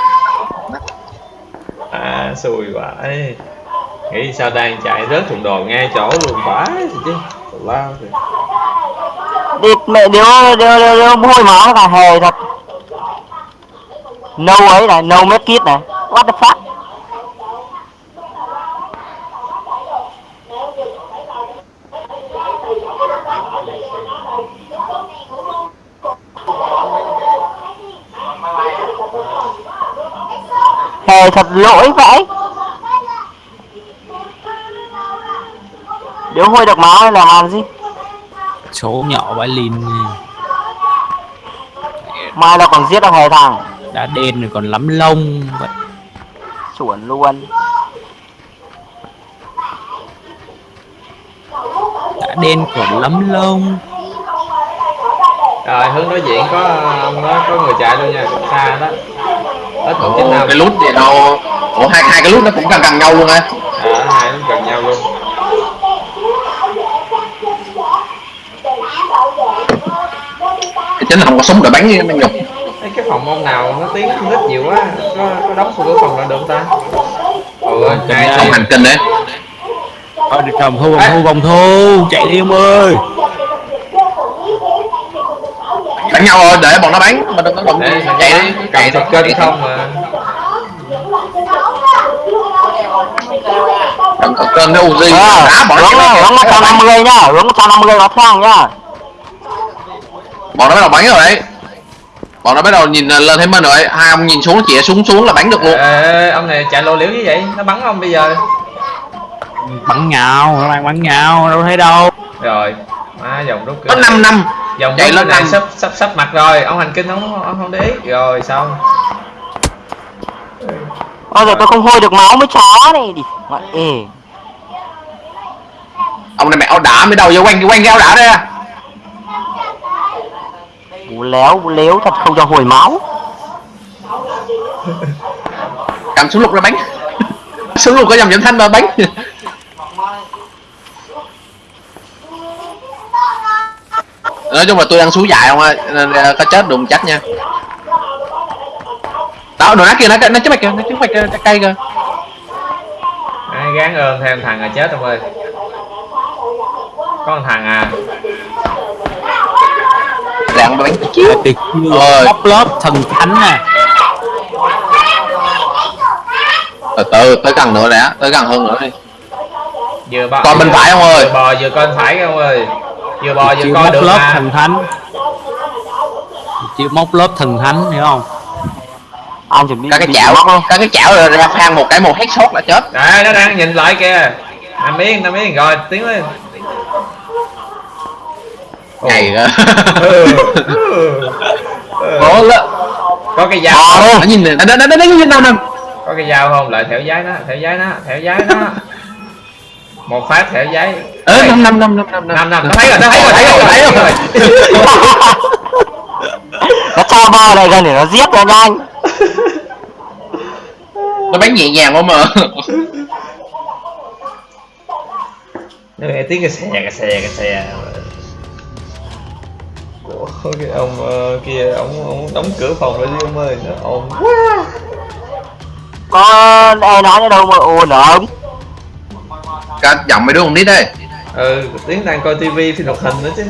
À xui vãi nghĩ sao đang chạy rớt thùng đồ ngay chỗ luôn thì chứ. Lao thì. Đi mẹ điếu điếu điếu, điếu hôi máu cả hề thật. No ấy này no med kit này. What the fuck hề thật lỗi vậy điếu hôi được máu hay là làm gì? Số nhỏ bãi lìn. Mai nó còn giết được hề thằng. Đã đen rồi còn lắm lông. Vậy. chuẩn luôn. Đã đen còn lắm lông. Rồi hướng đối diện có ông đó có người chạy luôn nha xa đó ít một chín Ồ, năm cái lút gì đâu? Ủa hai hai cái lút nó cũng gần gần nhau luôn á. À, hai nó gần nhau luôn. Chính là không có súng để bắn với nó nhục. Cái phòng ông nào nó tiếng nít nhiều quá có có đóng cửa phòng là được không ta? Ừ hai không team hành kinh đấy. Thôi được cầm thu vòng thu vòng thu. Chạy đi ông ơi bắn nhau rồi để bọn nó bắn mà đừng có mình chạy đi. Cầm chạy thật kênh không mà. Cầm thật kênh cái Uzi Ờ, đá bọn nó hướng chạy hướng 150 nhá, hướng 150 có thang nhá. bọn nó bắt đầu bắn rồi đấy. Bọn nó bắt đầu nhìn lên thấy mình rồi hai ông nhìn xuống chỉ xuống xuống là bắn được luôn. Ê, ông này chạy lô liễu như vậy nó bắn ông bây giờ. Bắn nhau nó đang bắn nhau đâu thấy đâu. Rồi má dòng rút có 5 năm dòng chạy lên này sắp sắp sắp mặt rồi. Ông hành kinh ông ông không để ý. Rồi xong. Ôi giờ tôi không hôi được máu với chó này đi. Mẹ ê. ông này mẹ áo đá mới đầu vô quanh quanh cái áo đá đây à. Bú léo, bú léo thật không cho hồi máu. cầm súng lục ra bắn súng lục có dòng giảm thanh mà bắn nói chung là tôi đang xuống dài không ơi nên ờ, có chết đụng chắc nha. Đó đồ nát kia nó nó chết mày kìa nó chết mày kìa cây kìa. Ai gán ơn thêm thằng là chết ông ơi. Có một thằng à. Lạng bắn chiếu. Tuyệt lớp thần thánh nè từ từ tới gần nữa đã tới gần hơn nữa đi. Vừa bò Còn bên phải ông ơi. vừa bò vừa coi bên phải ông ơi vừa bò vừa coi móc được lớp mà thần thánh. Chịu móc lớp thần thánh hiểu không? Anh chuẩn bị các cái chảo luôn. các cái chảo rồi ra phang một cái một headshot là chết. Đấy nó đang nhìn lại kìa. Nằm yên nằm yên. Rồi tiến lên. Ồ. nhầy cơ Ừ. Ừ. Ừ. có lắm có cái dao Ờ, nó nhìn này. Nó nó nó nó nhìn đâu nè. Có cái dao không? Lại theo giấy nó theo giấy nó theo giấy nó một phát theo giấy. Ơ năm năm năm năm năm năm. Năm nó thấy rồi nó thấy rồi thấy rồi thấy rồi. nó cho bò này gần để nó giết cho nhanh. nó bắn nhẹ nhàng không mà nó nghe tiếng cái xe cái xe cái xe. Ủa, cái ông ờ, kia ông ông đóng cửa phòng rồi đi ông ơi. Nó ồn quá. Có ai nói ở đâu mà ồn ổng. Cả giọng mấy đứa không nít đây. Ừ, Tiến đang coi tivi phim hoạt hình nữa chứ.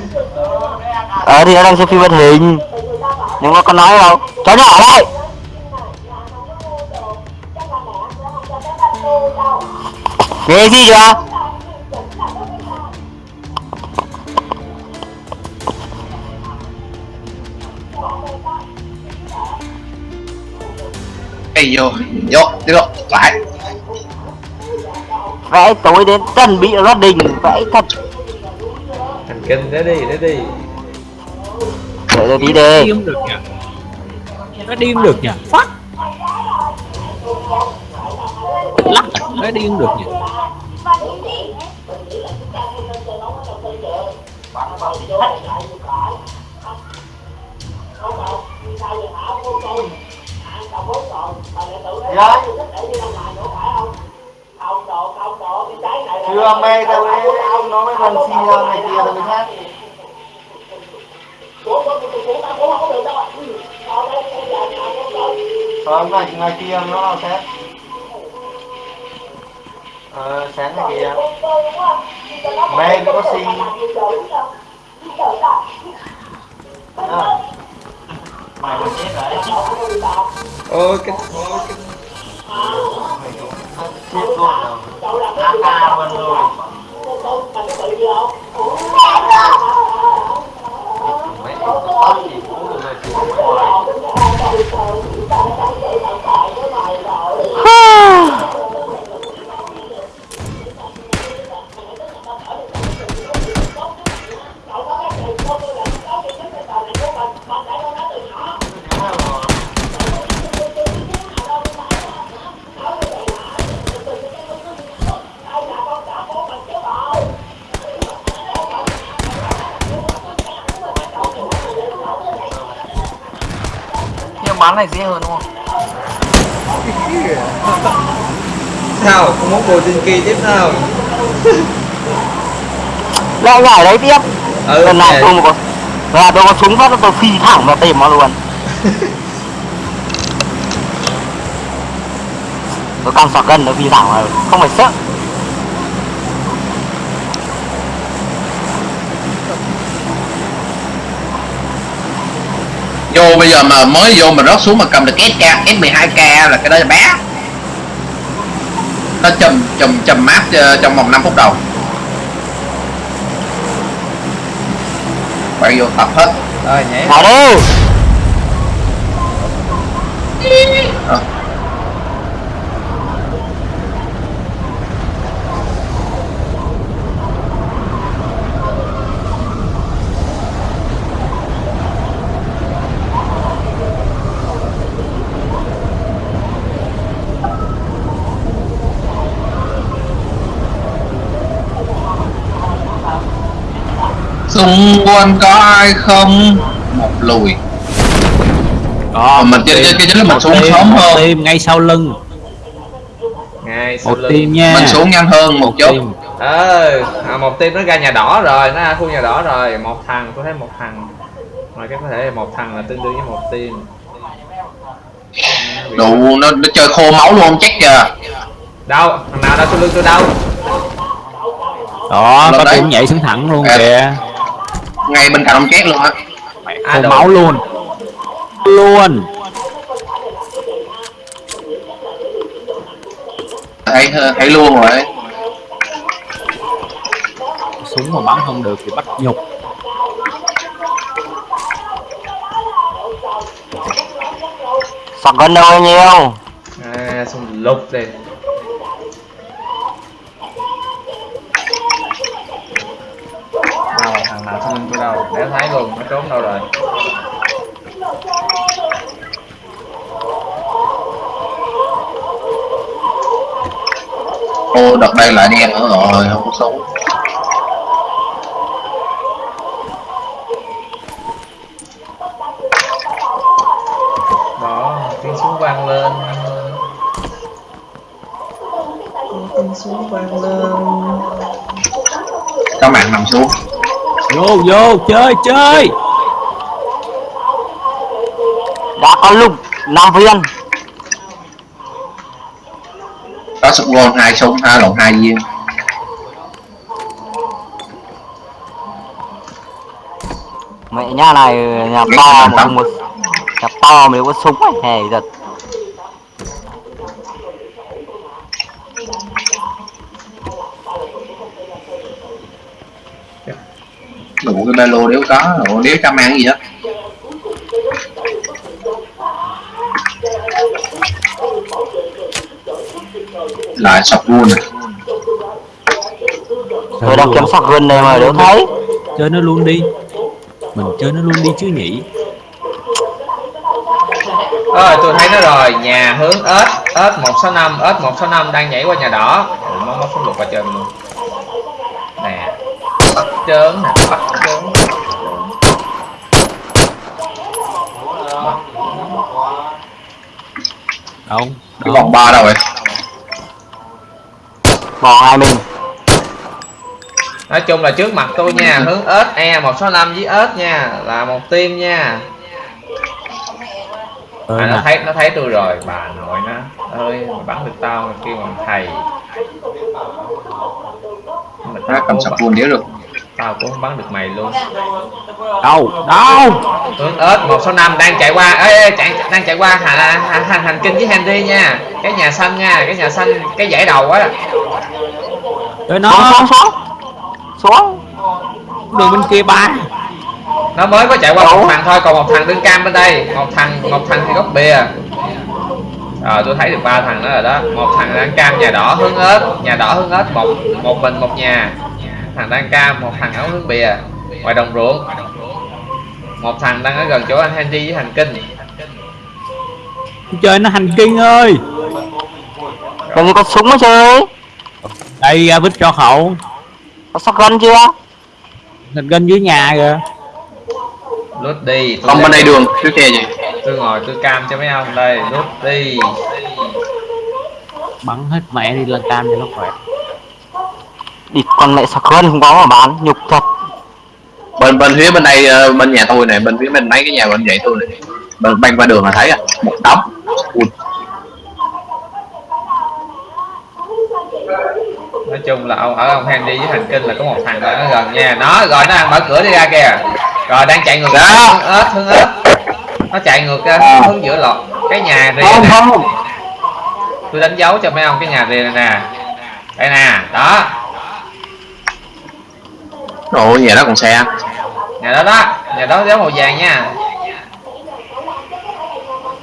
Ờ à, thì nó đang xem phim hoạt hình Nhưng mà có nói đâu. Cháu nhỏ đây. Nghe gì chưa? Ê vô, vô, vô, lại vẽ tối đến chuẩn bị gia đình vẽ thật. Thành kinh để đi để đi. Để rồi đi đi. Đi không được nhỉ? Nó đi không được nhỉ? Phát. Lắc nó đi không được nhỉ chưa mê đâu đấy nó mới lần xin nhau này kia rồi mới hát Ờ, ngày, ngày kia nó xét Ờ, sáng ngày kia Mê cũng có xin. À. Mày mà chết đấy ôi cái Chết luôn rồi AK luôn rồi Mấy tóc thì cũng được rồi thì cũng bán này dễ hơn đúng không? sao không muốn bồ tinh kỳ tiếp nào lại nhảy đấy tiếp. Ừ lần này tôi một có là tôi có súng phát tôi phi thẳng vào tìm nó luôn. Tôi căng sọt gân nó phi thẳng vào. Không phải sợ vô bây giờ mà mới vô mà rớt xuống mà cầm được SK S12K là cái đó là bé. Nó chùm chùm chùm map ờ, trong vòng 5 phút đầu. Bạn vô tập hết. Rồi nhảy. Đi xung quanh có ai không? Một lùi. Đó mình chơi chơi cái chính là mình xuống sớm hơn. tim ngay sau lưng. Ngay sau một lưng. tim nha. Mình xuống nhanh hơn một chút. tim. ờ à, một team nó ra nhà đỏ rồi nó ra khu nhà đỏ rồi. Một thằng tôi thấy một thằng. Mà cái có thể là một thằng là tương đương với một team. Bị- đủ nó, nó chơi khô máu luôn check kìa. Đâu thằng nào đâu sau lưng tôi đâu. Đó có đấy. tim nhảy xuống thẳng luôn À. kìa ngay bên cạnh ông két luôn á. À, máu luôn. Luôn. Thấy thấy luôn rồi súng mà bắn không được thì bắt nhục. Sọt gân đâu nhiêu à xong lục đi đâu thằng nào sau lưng tôi đâu để thấy luôn, nó trốn đâu rồi. Ô, đợt đây lại đen nữa rồi, không có sống đó tiếng súng vang lên tiếng súng vang lên các bạn nằm xuống vô vô chơi chơi. Đã có lục năm viên. Có sụp gôn hai súng hai lộn hai viên. Mẹ nhà này nhà to không có nhà to mà có súng ấy hề giật cái ba lô nếu có. Nếu trăm ăn gì đó? Lại sọc luôn tôi đang kiếm sạc gần này mà đâu thấy. chơi nó luôn đi. Mình chơi nó luôn đi chứ nhỉ? Ơi tôi thấy nó rồi. Nhà hướng ếch ếch 165 ếch 165 đang nhảy qua nhà đỏ. Ủa, Nó nó xuống lục qua trên vòng ba đâu vậy? Bỏ hai mình Nói chung là trước mặt tôi nha Hướng ếch E 165 với ếch nha Là một team nha. Ờ, à, nó thấy nó thấy tôi rồi bà nội nó ơi mày bắn được tao mà kêu bằng thầy. Mà nó tao cầm bắn- luôn đéo được. tao cũng không bắn được mày luôn. Đâu? Đâu? Hướng ếch 165 đang chạy qua ê, ê chạy, đang chạy qua hành, hành, hành, hành kinh với Henry nha cái nhà xanh nha cái nhà xanh cái dãy đầu á. Xuống nó xuống xuống. Xuống. Đường bên kia ba. Nó mới có chạy qua một thằng thôi còn một thằng đứng cam bên đây. Một thằng một thằng thì góc bìa. Rồi tôi thấy được ba thằng đó rồi đó. Một thằng đang cam nhà đỏ hướng ếch nhà đỏ hướng ếch một một mình một nhà. Thằng đang cam một thằng áo hướng bìa ngoài đồng ruộng. Một thằng đang ở gần chỗ anh Henry với hành kinh. Chơi nó hành kinh ơi làm gì có súng mà chơi đây ra vít cho hậu có gần chưa? Gần dưới nhà kìa. Lút đi. Không bên đây đường trước xe gì tôi ngồi tôi cam cho mấy ông đây. Lút đi. Bắn hết mẹ đi lên cam cho nó khỏe. Địt con mẹ gần không có mà bán nhục thật. Bên bên phía bên đây ờ, bên nhà tôi này bên phía bên mấy cái nhà bên dãy tôi này. Bên qua đường là thấy à một đống. Ui, chung là ông ở ông Henry với hành kinh là có một thằng ở gần nha nó rồi nó đang mở cửa đi ra kìa. Rồi đang chạy ngược. Đó. hướng ếch hướng ếch nó chạy ngược ra hướng giữa lọt. Cái nhà rìa không không. tôi đánh dấu cho mấy ông cái nhà rìa này nè. Đây nè đó. Ồ nhà đó còn xe? Nhà đó đó nhà đó dấu màu vàng nha.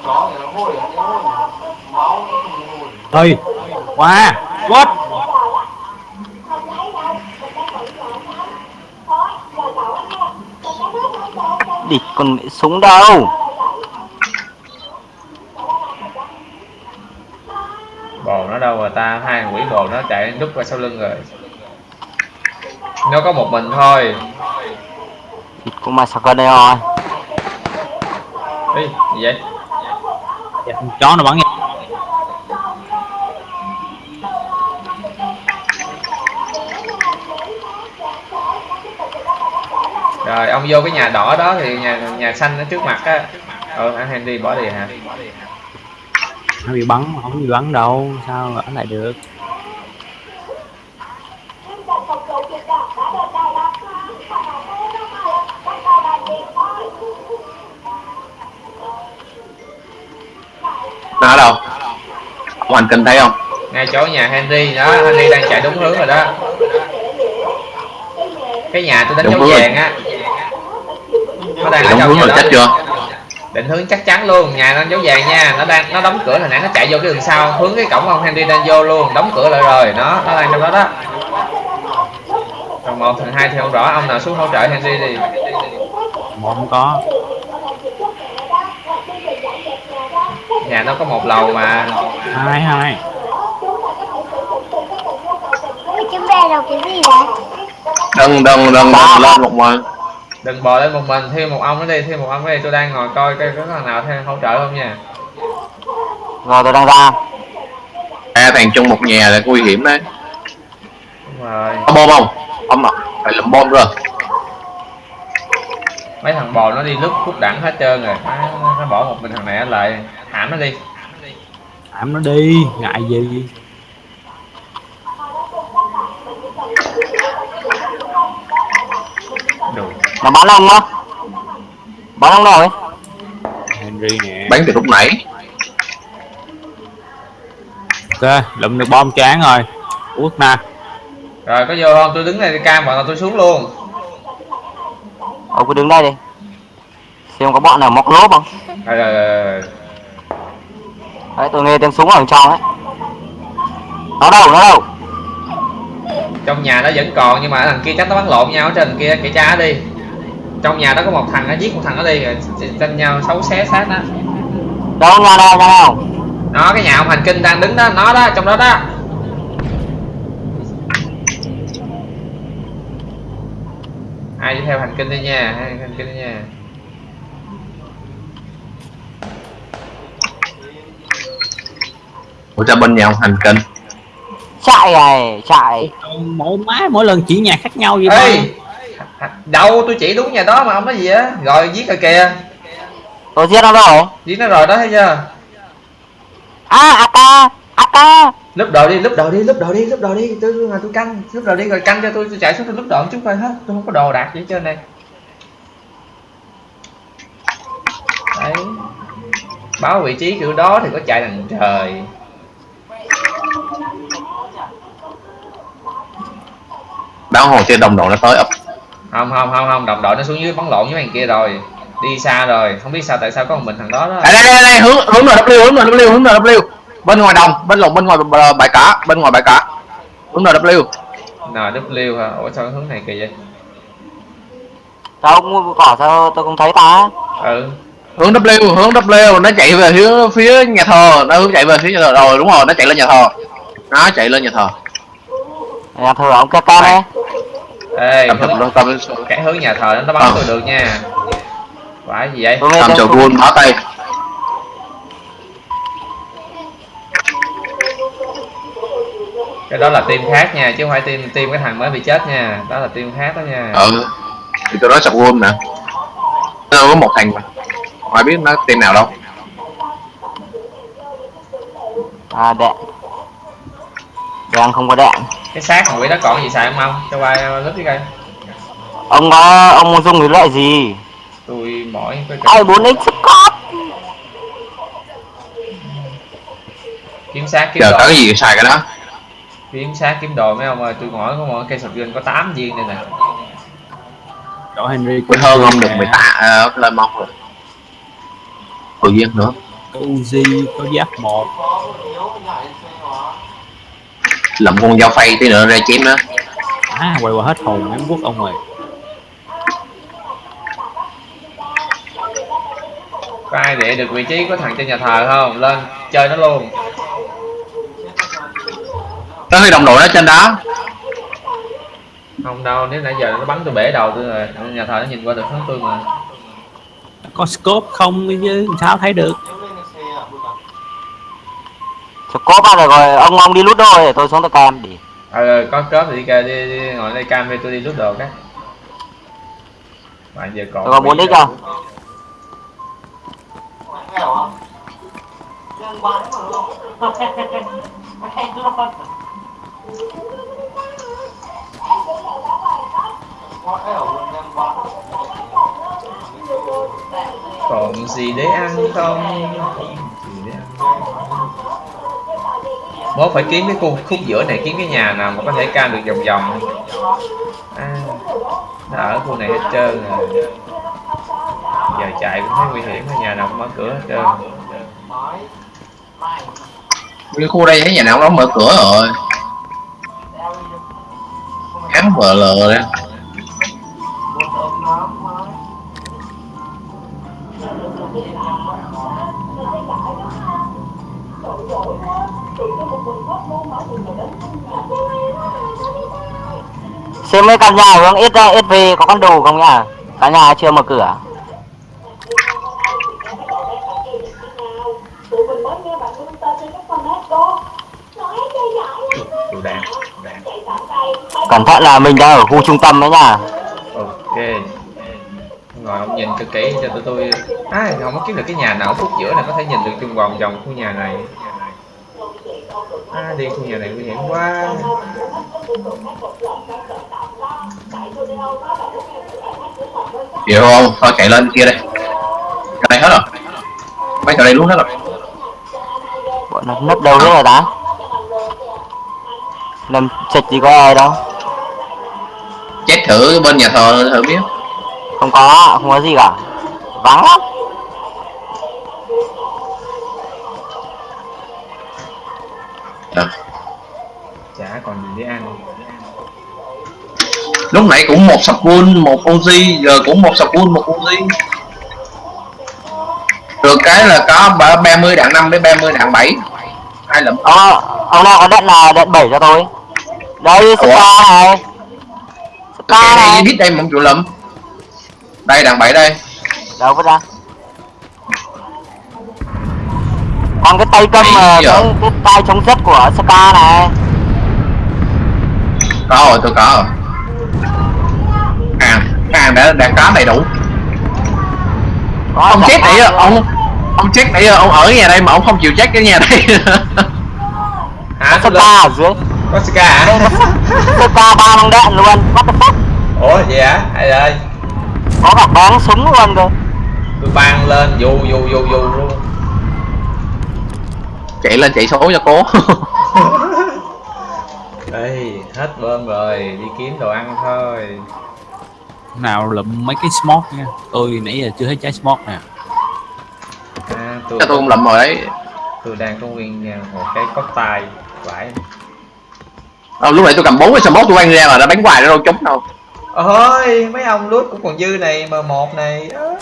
Có thì nó hôi, nó hôi Máu nó không hôi ơi qua what địt con mẹ súng đâu? Bồ nó đâu rồi ta? Hai quỷ bồ nó chạy núp qua sau lưng rồi. Nó có một mình thôi. Con mẹ sạc gần đây rồi. Ê, gì vậy? Dạ, con chó nó bắn nha rồi ông vô cái nhà đỏ đó thì nhà nhà xanh ở trước mặt á. Ờ anh Henry bỏ đi hả? Nó bị bắn mà không bị bắn đâu sao ở lại được? Nó đâu? Ông hành kinh thấy không? Ngay chỗ nhà Henry đó Henry đang chạy đúng hướng rồi đó. Cái nhà tôi đánh Đúng dấu vàng á trong hướng rồi chết chưa? Định hướng chắc chắn luôn nhà nó dấu vàng nha. Nó đang nó đóng cửa hồi nãy nó chạy vô cái đường sau hướng cái cổng ông Henry đang vô luôn đóng cửa lại rồi. Nó nó đang trong đó đó. Còn một thằng hai thì không rõ ông nào xuống hỗ trợ Henry đi. Một không có. Nhà nó có một lầu mà. Hai hai. Chữ B là cái gì vậy? đừng đừng đừng đừng lên một mình đừng bò lên một mình thêm một ông nữa đi thêm một ông nữa đi tôi đang ngồi coi coi có thằng nào thêm hỗ trợ không nha. Rồi tôi đang ra. Hai thằng chung một nhà là nguy hiểm đấy. Đúng rồi. Có bom không? Ông ạ phải làm bom rồi. Mấy thằng bò nó đi lúc phút đẳng hết trơn rồi. Má, nó bỏ một mình thằng này lại hãm nó đi. Thảm nó đi ngại gì nó bắn ông á. Bắn ông ấy? Henry nè. Bắn từ lúc nãy. Ok lụm được bom chán rồi. Út nè rồi có vô không? Tôi đứng đây cam bọn tôi xuống luôn. Ông cứ đứng đây đi. Xem có bọn nào móc lốp không? Rồi, rồi, rồi, rồi. đấy tôi nghe tiếng súng ở trong ấy. Nó đâu nó đâu? Trong nhà nó vẫn còn nhưng mà thằng kia chắc nó bắn lộn nhau ở trên kia kể cha đi trong nhà đó có một thằng nó giết một thằng nó đi rồi tranh nhau xấu xé xác đó đâu nhà đâu nhà đâu? Nó cái nhà ông hành kinh đang đứng đó nó đó trong đó đó. Ai đi theo hành kinh đi nha hành kinh đi nha. Ủa cho bên nhà ông hành kinh. Chạy này chạy. Mỗi má mỗi lần chỉ nhà khác nhau vậy ê thôi đâu tôi chỉ đúng nhà đó mà ông nói gì á. Rồi giết rồi kìa. Tôi giết nó rồi giết nó rồi đó thấy chưa? À ak ak lúc đầu đi lúc đầu đi lúc đầu đi lúc đầu đi. Tôi tôi, tôi canh lúc đầu đi rồi canh cho tôi tôi chạy xuống tôi lúc đầu chút coi hết. Tôi không có đồ đạc gì hết trơn này đấy. Báo vị trí kiểu đó thì có chạy đằng trời. Báo hồ trên đồng đội nó tới ập không không không không. Đồng đội nó xuống dưới bắn lộn với thằng kia rồi. Đi xa rồi. Không biết sao tại sao có một mình thằng đó đó. Đây đây đây, đây. Hướng hướng NW hướng NW hướng NW bên ngoài đồng bên lộn bên ngoài bờ- bãi cả bên ngoài bãi cả hướng NW NW hả? Ủa sao hướng này kỳ vậy? Sao mua cỏ sao tôi không thấy ta. Ừ. Hướng W hướng W. Nó chạy về phía phía nhà thờ. Nó hướng chạy về phía nhà thờ rồi đúng rồi. Nó chạy lên nhà thờ. Nó chạy lên nhà thờ. Nhà thờ ông kk này ê tâm hướng, tâm tâm cái hướng nhà thờ nó bắn Ờ. tôi được nha. Phải gì vậy? Tên chờ quân bỏ tay. Cái đó là team khác nha chứ không phải team team cái thằng mới bị chết nha. Đó là team khác đó nha. Ừ thì tôi nói sập quân nè. Nó có một thằng mà. Không ai biết nó team nào đâu. À đạn đang không có đạn. Cái xác quỷ đó còn gì xài không không cho qua lớp đi coi. Ông có ông muốn dùng cái loại gì? Tôi mỏi cái ai 4 x Scott kiếm xác kiếm giờ đồ. có cái gì xài cái đó. Kiếm xác kiếm đồ mấy ông ơi tôi mỏi có mỗi cây sọt gân có 8 viên đây nè. Chỗ Henry Quên hơn không được mười tạ uh, lên mong rồi. Tự nhiên nữa. Có Uzi có giáp một lậm con dao phay tí nữa ra chém nó. À quay qua hết hồn em quốc ông ơi có ai để được vị trí của thằng trên nhà thờ không? Lên chơi nó luôn. Nó hơi đồng đội nó trên đó. Không đâu nếu nãy giờ nó bắn tôi bể đầu tôi rồi. Nhà thờ nó nhìn qua được hướng tôi mà. Có scope không chứ sao thấy được Scott à rồi rồi ông ông đi lút đôi để tôi xuống tôi cam đi. Ờ có cớp thì đi kìa đi, đi ngồi đây cam đi tôi đi rút đồ cái. Bạn giờ còn tôi có 4 x không còn gì để ăn không? Còn gì để ăn bố phải kiếm cái khu khúc giữa này kiếm cái nhà nào mà có thể cam được vòng vòng. À, nó ở khu này hết trơn rồi. Giờ chạy cũng thấy nguy hiểm nhà nào cũng mở cửa hết trơn. Cái khu đây thấy nhà nào cũng mở cửa rồi. Khám vợ lờ đấy. Xem mấy căn nhà hướng ít ra ít về có con đồ không nhỉ? căn nhà chưa mở cửa. Cẩn thận là mình đang ở khu trung tâm đấy nhá ok. Ngồi ông nhìn cho kỹ cho tụi tôi. À không có kiếm được cái nhà nào phút giữa này có thể nhìn được chung vòng vòng khu nhà này. À đi khu nhà này nguy hiểm quá hiểu không thôi chạy lên kia đây cái đây hết rồi. Mấy chỗ đây luôn hết rồi. Bọn nó nấp đâu hết rồi ta làm chịch gì có ai đâu. Chết thử bên nhà thờ thử biết. Không có không có gì cả. Vắng lắm. Được. chả còn gì để ăn lúc nãy cũng một sapun một ozi giờ cũng một sapun một ozi được cái là có ba- 30 đạn 5 đến 30 đạn 7 hai lượm? Ờ, ông nào có đạn là đạn 7 cho tôi. Đây, Star này. Star này biết đây một triệu lượm. Đây đạn 7 đây. Đâu vứt ra. Còn cái tay cầm Ây ờ, cái, cái tay chống rất của Scar này. Có rồi tôi có rồi à hàng đã đã có đầy đủ. Có ông chết hát ông ông chết giờ ông ở nhà đây mà ông không chịu chết cái nhà đây. Hả? Có ở dưới có ska hả? Scar ba bằng đạn luôn. What the fuck? Ủa vậy hả? Ai ơi Có cả bán súng luôn cơ. Tôi băng lên dù dù dù dù luôn. Chạy lên chạy số cho cố Ê, hết bơm rồi, đi kiếm đồ ăn thôi. Nào lụm mấy cái smoke nha. Tôi nãy giờ chưa thấy trái smoke nè. À, tôi, tôi cũng lụm rồi đấy. tôi đang có nguyên à, một cái cốc tay phải Ờ, lúc nãy tôi cầm bốn cái smoke tôi quăng ra mà nó bắn hoài nó đâu trúng đâu. Ôi mấy ông lút cũng còn dư này m một này ớ.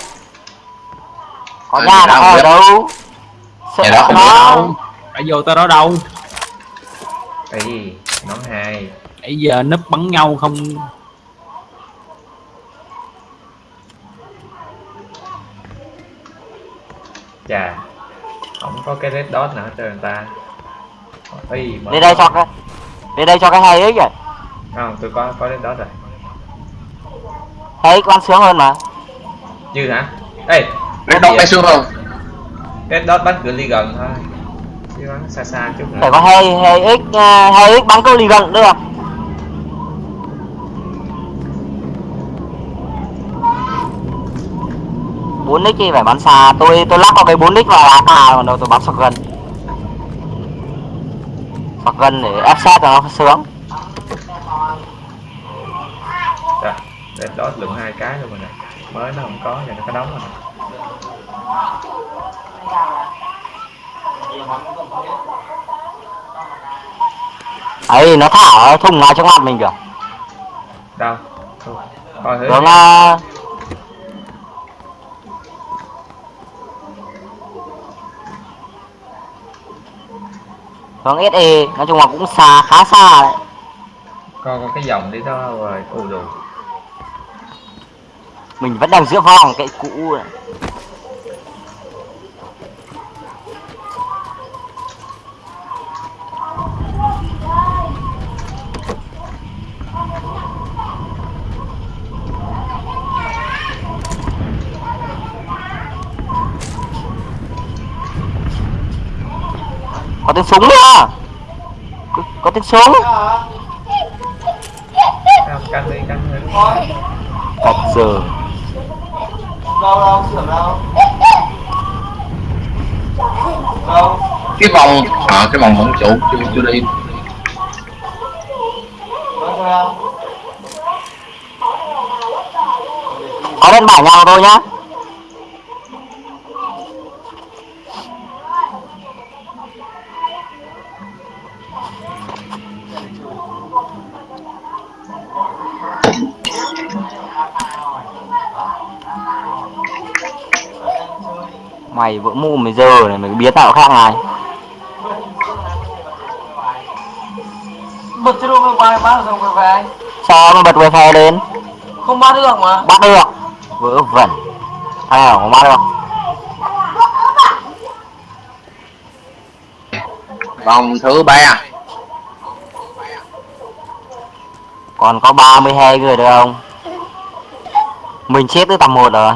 Có Ở nhà đâu đã ở vậy? đâu. không đã vô tới đó đâu Ê, nón hai. Nãy giờ núp bắn nhau không? Chà không có cái red dot nào hết trơn người ta. Ê, mở Đi đây cho cái Đi đây cho cái hay ấy kìa. Không tôi có có red dot rồi. Hay con sướng hơn mà. Dư hả? Ê nó đốt tay xương không red dot bắn cửa ly gần thôi xa xa chút nữa. Phải có hay hay x ờ, hay x bắn câu lì gần được. bốn nick thì phải bắn xa. Tôi tôi lắp vào cái bốn nick vào AK còn đâu tôi bắn shotgun shotgun để ép sát cho nó sướng. Rồi, red dot lượng hai cái luôn rồi nè. Mới nó không có giờ nó có đóng rồi nè ấy nó thả ở thùng ngay trước mặt mình kìa. Đâu? Coi thử hướng SE nói chung là cũng xa khá xa đấy. Coi coi cái dòng đi đó rồi ù đồ mình vẫn đang giữa vòng cái cũ này. Có tiếng súng nữa. Có, có tiếng súng. Đâu đâu, sửa đâu Đâu cái vòng à, cái vòng vẫn chủ chưa chưa đi. Có lên bảng nhau thôi nhá mày vỡ mồm mày giờ này mày biến tạo khác này Bật đồ bài bán xong rồi về? Sao mà bật wifi lên? Không bán được mà. Bắt được. Vớ vẩn. Hay là không bắt được? Vòng thứ ba. Còn có 32 người được không? Mình chết từ tầm 1 rồi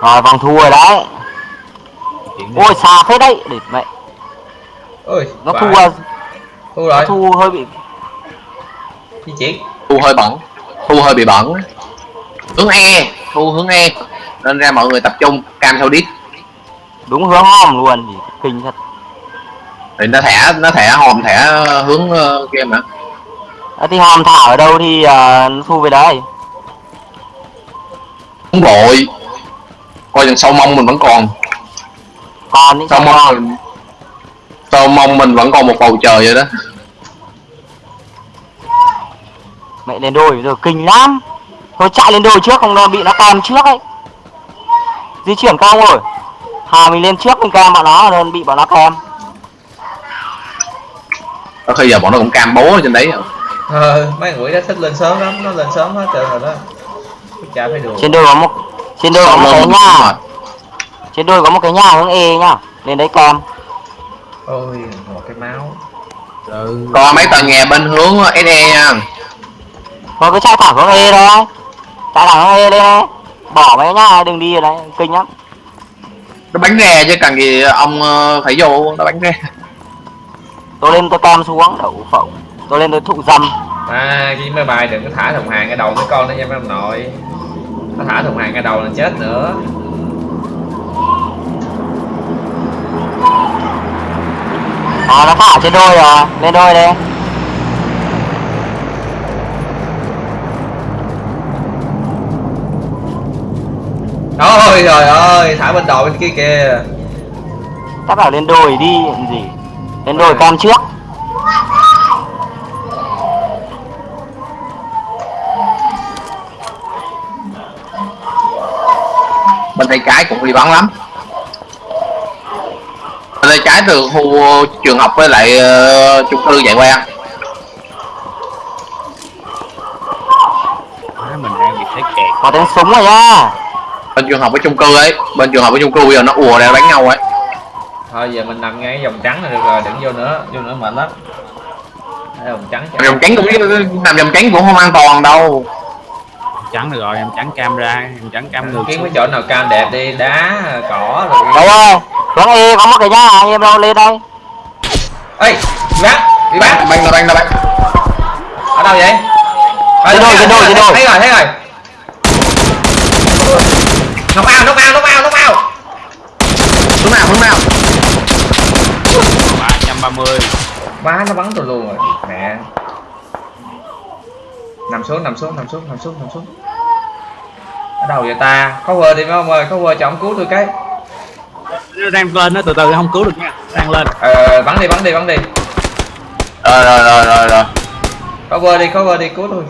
rồi vòng thua rồi đấy. Ôi xa phết đấy. Để mẹ ôi nó phải. thu à, thu nó rồi. thu hơi bị di chuyển thu hơi bẩn. Thu hơi bị bẩn. Hướng e. Thu hướng e. Nên ra mọi người tập trung cam theo đít. Đúng hướng hòm luôn. Thì kinh thật. Thì nó thẻ nó thẻ hòm thẻ hướng ờ, kia mà. À, thì hòm thả ở đâu thì à, nó thu về đấy. Không vội coi chừng sau mông mình vẫn còn. Còn những mong con mình sao mong mình vẫn còn một bầu trời vậy đó. Mẹ lên đồi rồi kinh lắm. Thôi chạy lên đồi trước không nó bị nó kèm trước ấy. Di chuyển cao rồi hà mình lên trước mình kèm bọn nó nên bị bọn nó kèm có khi giờ bọn nó cũng cam bố ở trên đấy. Ờ, mấy quỷ đó thích lên sớm lắm nó lên sớm hết trơn rồi đó. Chả phải đùa. Trên đồi có một trên đồi có một cái nhà. Trên đồi có một cái nhà hướng e nhá lên đấy kèm ôi một cái máu. Ừ. Còn mấy tòa nhà bên hướng SE nha. Thôi cứ chạy thẳng hướng e thôi chạy thẳng hướng e lên đây bỏ mấy nhà đừng đi ở đấy kinh lắm. Nó bắn ra chứ cần gì ông ờ, phải vô nó bắn ra tôi lên tôi cam xuống đậu phộng. Tôi lên tôi thụ dâm. À cái máy bay đừng có thả thùng hàng cái đầu mấy con đó nha mấy ông nội nó thả thùng hàng cái đầu là chết nữa. À nó thả trên đôi rồi lên đôi đi ôi trời ơi thả bên đầu bên kia kìa. Chắc bảo lên đồi đi làm gì? Lên đồi cam trước bên tay trái cũng đi bắn lắm. Bên tay trái từ khu trường học với lại ờ, chung cư chạy Má, mình đang bị thấy kẹt. Có tiếng súng rồi nhá bên trường học với chung cư ấy. Bên trường học với chung cư bây giờ nó ùa ra đánh nhau ấy. Thôi giờ mình nằm ngay cái vòng trắng là được rồi đừng vô nữa vô nữa mệt lắm. Vòng trắng vòng tránh cũng nằm vòng tránh cũng không an toàn đâu trắng được rồi em trắng cam ra em trắng cam ngược kiếm cái chỗ nào cam đẹp đi đá cỏ rồi. Đấy ơi hướng e có một cái nhà em đâu lên đây. Ê bắn bị bắn bắn là bắn là bắn ở đâu vậy? Trên đồi, trên đồi, trên thấy rồi thấy rồi. Nóc ao nóc ao nóc ao nóc ao. Hướng nào hướng nào. Ba trăm ba mươi. Má nó bắn tôi luôn rồi mẹ nằm xuống nằm xuống nằm xuống nằm xuống nằm xuống. Ở đâu vậy ta? Cover đi mấy ông ơi cover cho ông cứu tôi cái. Đang lên nó từ từ không cứu được nha. Đang lên. Ờ bắn đi bắn đi bắn đi. Rồi rồi rồi rồi rồi. Cover đi cover đi cứu tôi.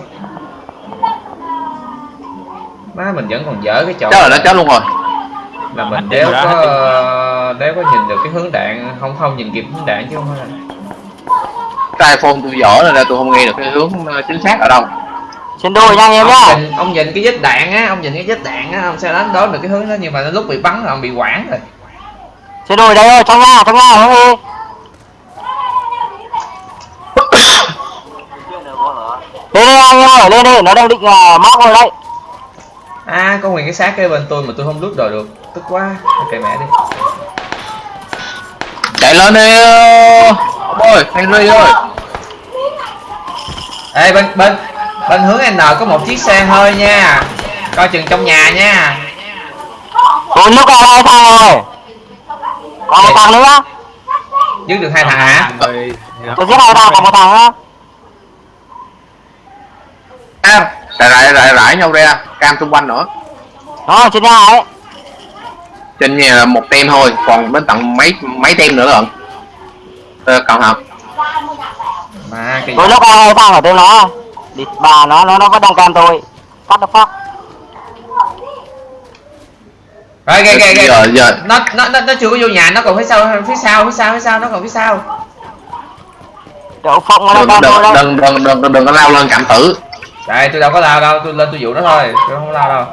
Má mình vẫn còn dở cái chỗ chết rồi nó chết luôn rồi. Là mình đéo có đéo có nhìn được cái hướng đạn. Không không nhìn kịp hướng đạn chứ không phải là cái iphone tôi dở rồi ra tôi không nghe được cái hướng ờ, chính xác ở đâu trên đồi nha anh em nhá ông nhìn cái vết đạn á ông nhìn cái vết đạn á ông sẽ đánh đoán được cái hướng đó nhưng mà lúc bị bắn là ông bị quảng rồi. Trên đồi đây ơi trong nhà trong nhà hướng e lên đây anh em ơi lên đi nó đang định uh, móc rồi đấy. À có nguyên cái xác kế bên tôi mà tôi không lút đồ được. Tức quá kệ mẹ đi. Chạy lên đi ơi henry ơi. Ê bên bên bên hướng n có một chiếc xe hơi nha. Coi chừng trong nhà nha. Tôi lúc này hai thằng rồi còn một thằng nữa. Giết được hai thằng hả? Tôi giết hai thằng còn một thằng nữa à, rải rải rải rải nhau ra. Cam xung quanh nữa. Nó trên nhà ấy. Trên nhà là một tem thôi còn đến tận mấy mấy tem nữa lận. Ờ, thận mà cái tôi lúc này hai thằng ở tên nó địt bà nó nó nó vẫn đang cam tôi cắt nó phát rồi kìa kìa kìa giờ giờ nó nó nó nó chưa có vô nhà nó còn phía sau phía sau phía sau phía sau nó còn phía sau. Đậu nó đừng đừng đây. đừng đừng đừng đừng, đừng có lao lên cảm tử. Đây tôi đâu có lao đâu tôi lên tôi dụ nó thôi tôi không lao đâu.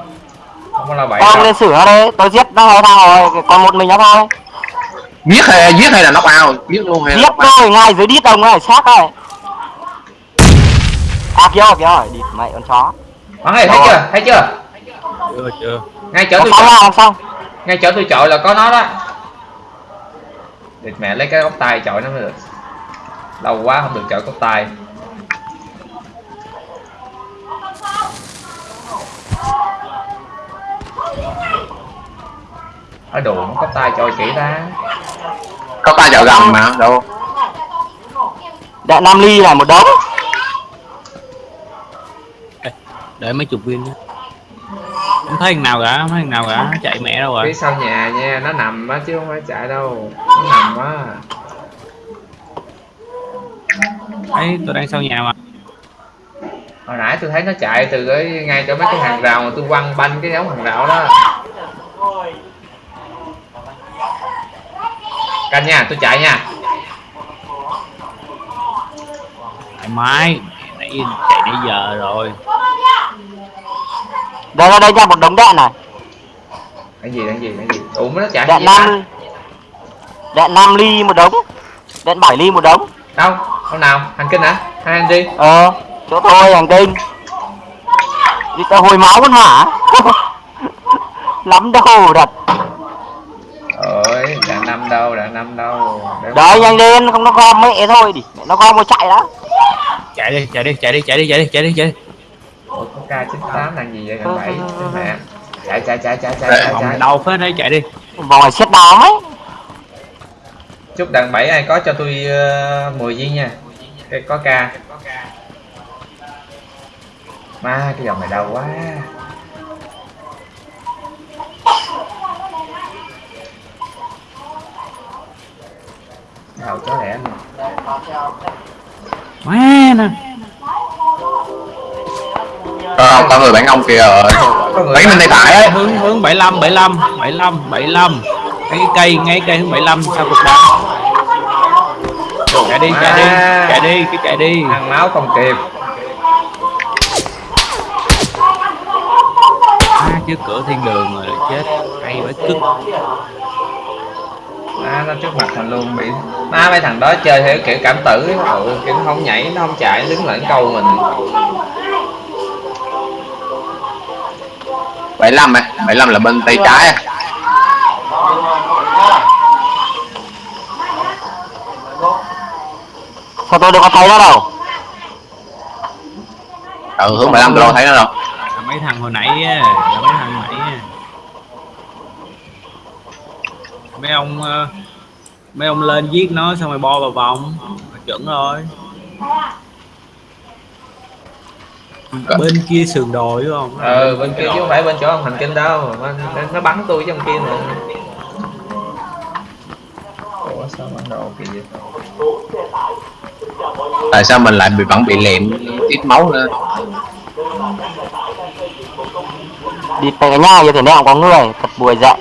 Không có lao bậy đâu. lên nó đấy tôi giết nó hai thằng rồi còn một mình nó thôi. Giết hay giết hay là knock out giết luôn hay giết knock out? rồi ngay dưới đít ông này xác này à kia kia rồi địt mẹ con chó. Bắn này thấy chưa? Thấy chưa? Chưa chưa. Ngay chỗ tôi chọi xong ngay chỗ tôi chọi là có nó đó. Địt mẹ lấy cái ốc tay chọi nó mới được. Lâu quá không được chọi ốc tay. Ở đồ nó có tay chọi kỹ ta. Có ta chợ gầm mà đâu. Đạn nam ly này một đống để mấy chục viên không thấy thằng nào cả không thấy thằng nào cả. Chạy mẹ đâu phía rồi sau nhà nha nó nằm á chứ không phải chạy đâu. Nó nằm á ấy tôi đang sau nhà mà. Hồi nãy tôi thấy nó chạy từ cái ngay chỗ mấy cái hàng rào mà tôi quăng banh cái giống hàng rào đó. Canh nha tôi chạy nha. Thoải mái nãy chạy nãy giờ rồi. Đây đây đây ra một đống đạn này. Cái gì cái gì cái gì? Ủa nó chạy đạn năm đạn năm ly một đống. Đạn bảy ly một đống. Đâu? Đâu nào? Hành kinh hả? Hai anh đi. Ờ chỗ tôi hàng đêm đi tao hồi máu con hả lắm đâu đặt ơi đạn năm đâu đạn năm đâu. Đấy nhanh lên không nó gom mẹ thôi đi. Mẹ nó gom một chạy đã chạy đi chạy đi chạy đi chạy đi chạy đi chạy đi chạy đi. Ủa, có K98 là gì vậy? Gần bảy mẹ chạy chạy chạy chạy chạy chạy, vòng chạy. đầu phết đấy chạy đi. Vòng này xét đá mấy chúc đàn bảy ai có cho tôi uh, 10 viên nha. Cái có K ma cái dòng này đau quá. Đau chó lẻ nè má nè. Ờ, có người bán ông kìa. Rồi người Bán bên tay phải ấy hướng hướng 75 75 75 75 cái cây ngay cây hướng 75 sau cục đá chạy đi chạy đi chạy đi cái chạy đi. Ăn máu không kịp. À, chứ cửa thiên đường rồi chết hay phải cứt à, nó trước mặt mình luôn bị má mấy thằng đó chơi theo kiểu cảm tử ừ, kiểu nó không nhảy nó không chạy đứng lại câu mình. 75 ấy 75 là bên tay trái à. sao tôi đâu có thấy nó đâu? Ừ hướng 75 tôi đâu thấy nó đâu. Mấy thằng hồi nãy á, mấy thằng hồi nãy á. Mấy ông ờ, mấy ông lên giết nó xong rồi bo vào vòng. Chuẩn rồi. Bên kia sườn đồi đúng không? Ừ bên kia chứ không phải bên chỗ ông hành kinh đâu. Bên, nó bắn tôi trong kia mà ủa sao bắn đồ kỳ vậy? Tại sao mình lại bị vẫn bị lẹm tiết máu nữa đi cái nhà như thế không có người thật buổi dậy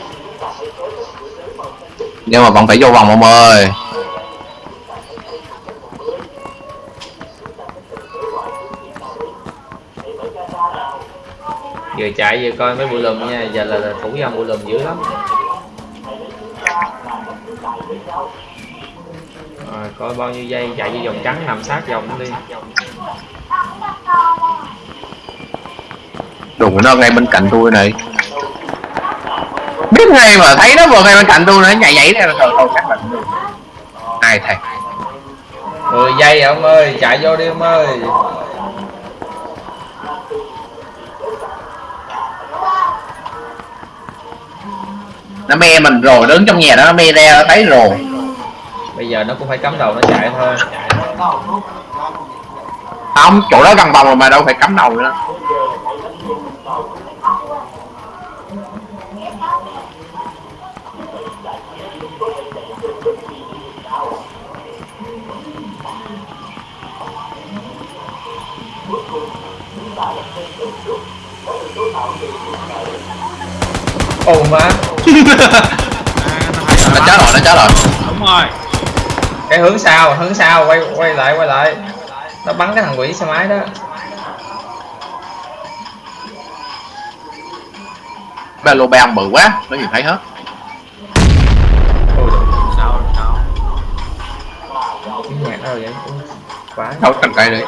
Nhưng mà vẫn phải vô vòng ông ơi. Vừa chạy vừa coi mấy bụi lùm nha. Giờ là, là thủ dâm bụi lùm dữ lắm. Rồi coi bao nhiêu giây chạy vô vòng trắng nằm sát vòng đi. Đụng nó ngay bên cạnh tôi này Biết ngay mà thấy nó vừa ngay bên cạnh tôi nữa nhảy nhảy ra thôi thôi chắc là Ai thầy? 10 giây ông ơi chạy vô đi ông ơi. Nó me mình rồi đứng trong nhà đó nó me ra nó thấy rồi. Bây giờ nó cũng phải cắm đầu nó chạy thôi. Không chỗ đó gần vòng rồi mà đâu phải cắm đầu nữa ồ má. À, nó chết rồi nó chết rồi. Đúng rồi. Cái hướng sau hướng sau quay quay lại quay lại. Nó bắn cái thằng quỷ xe máy đó. Ba lô bang bự quá Nó nhìn thấy hết. Ôi. Sao sao? Cái nhạc đâu vậy quá. Đâu cành cây đi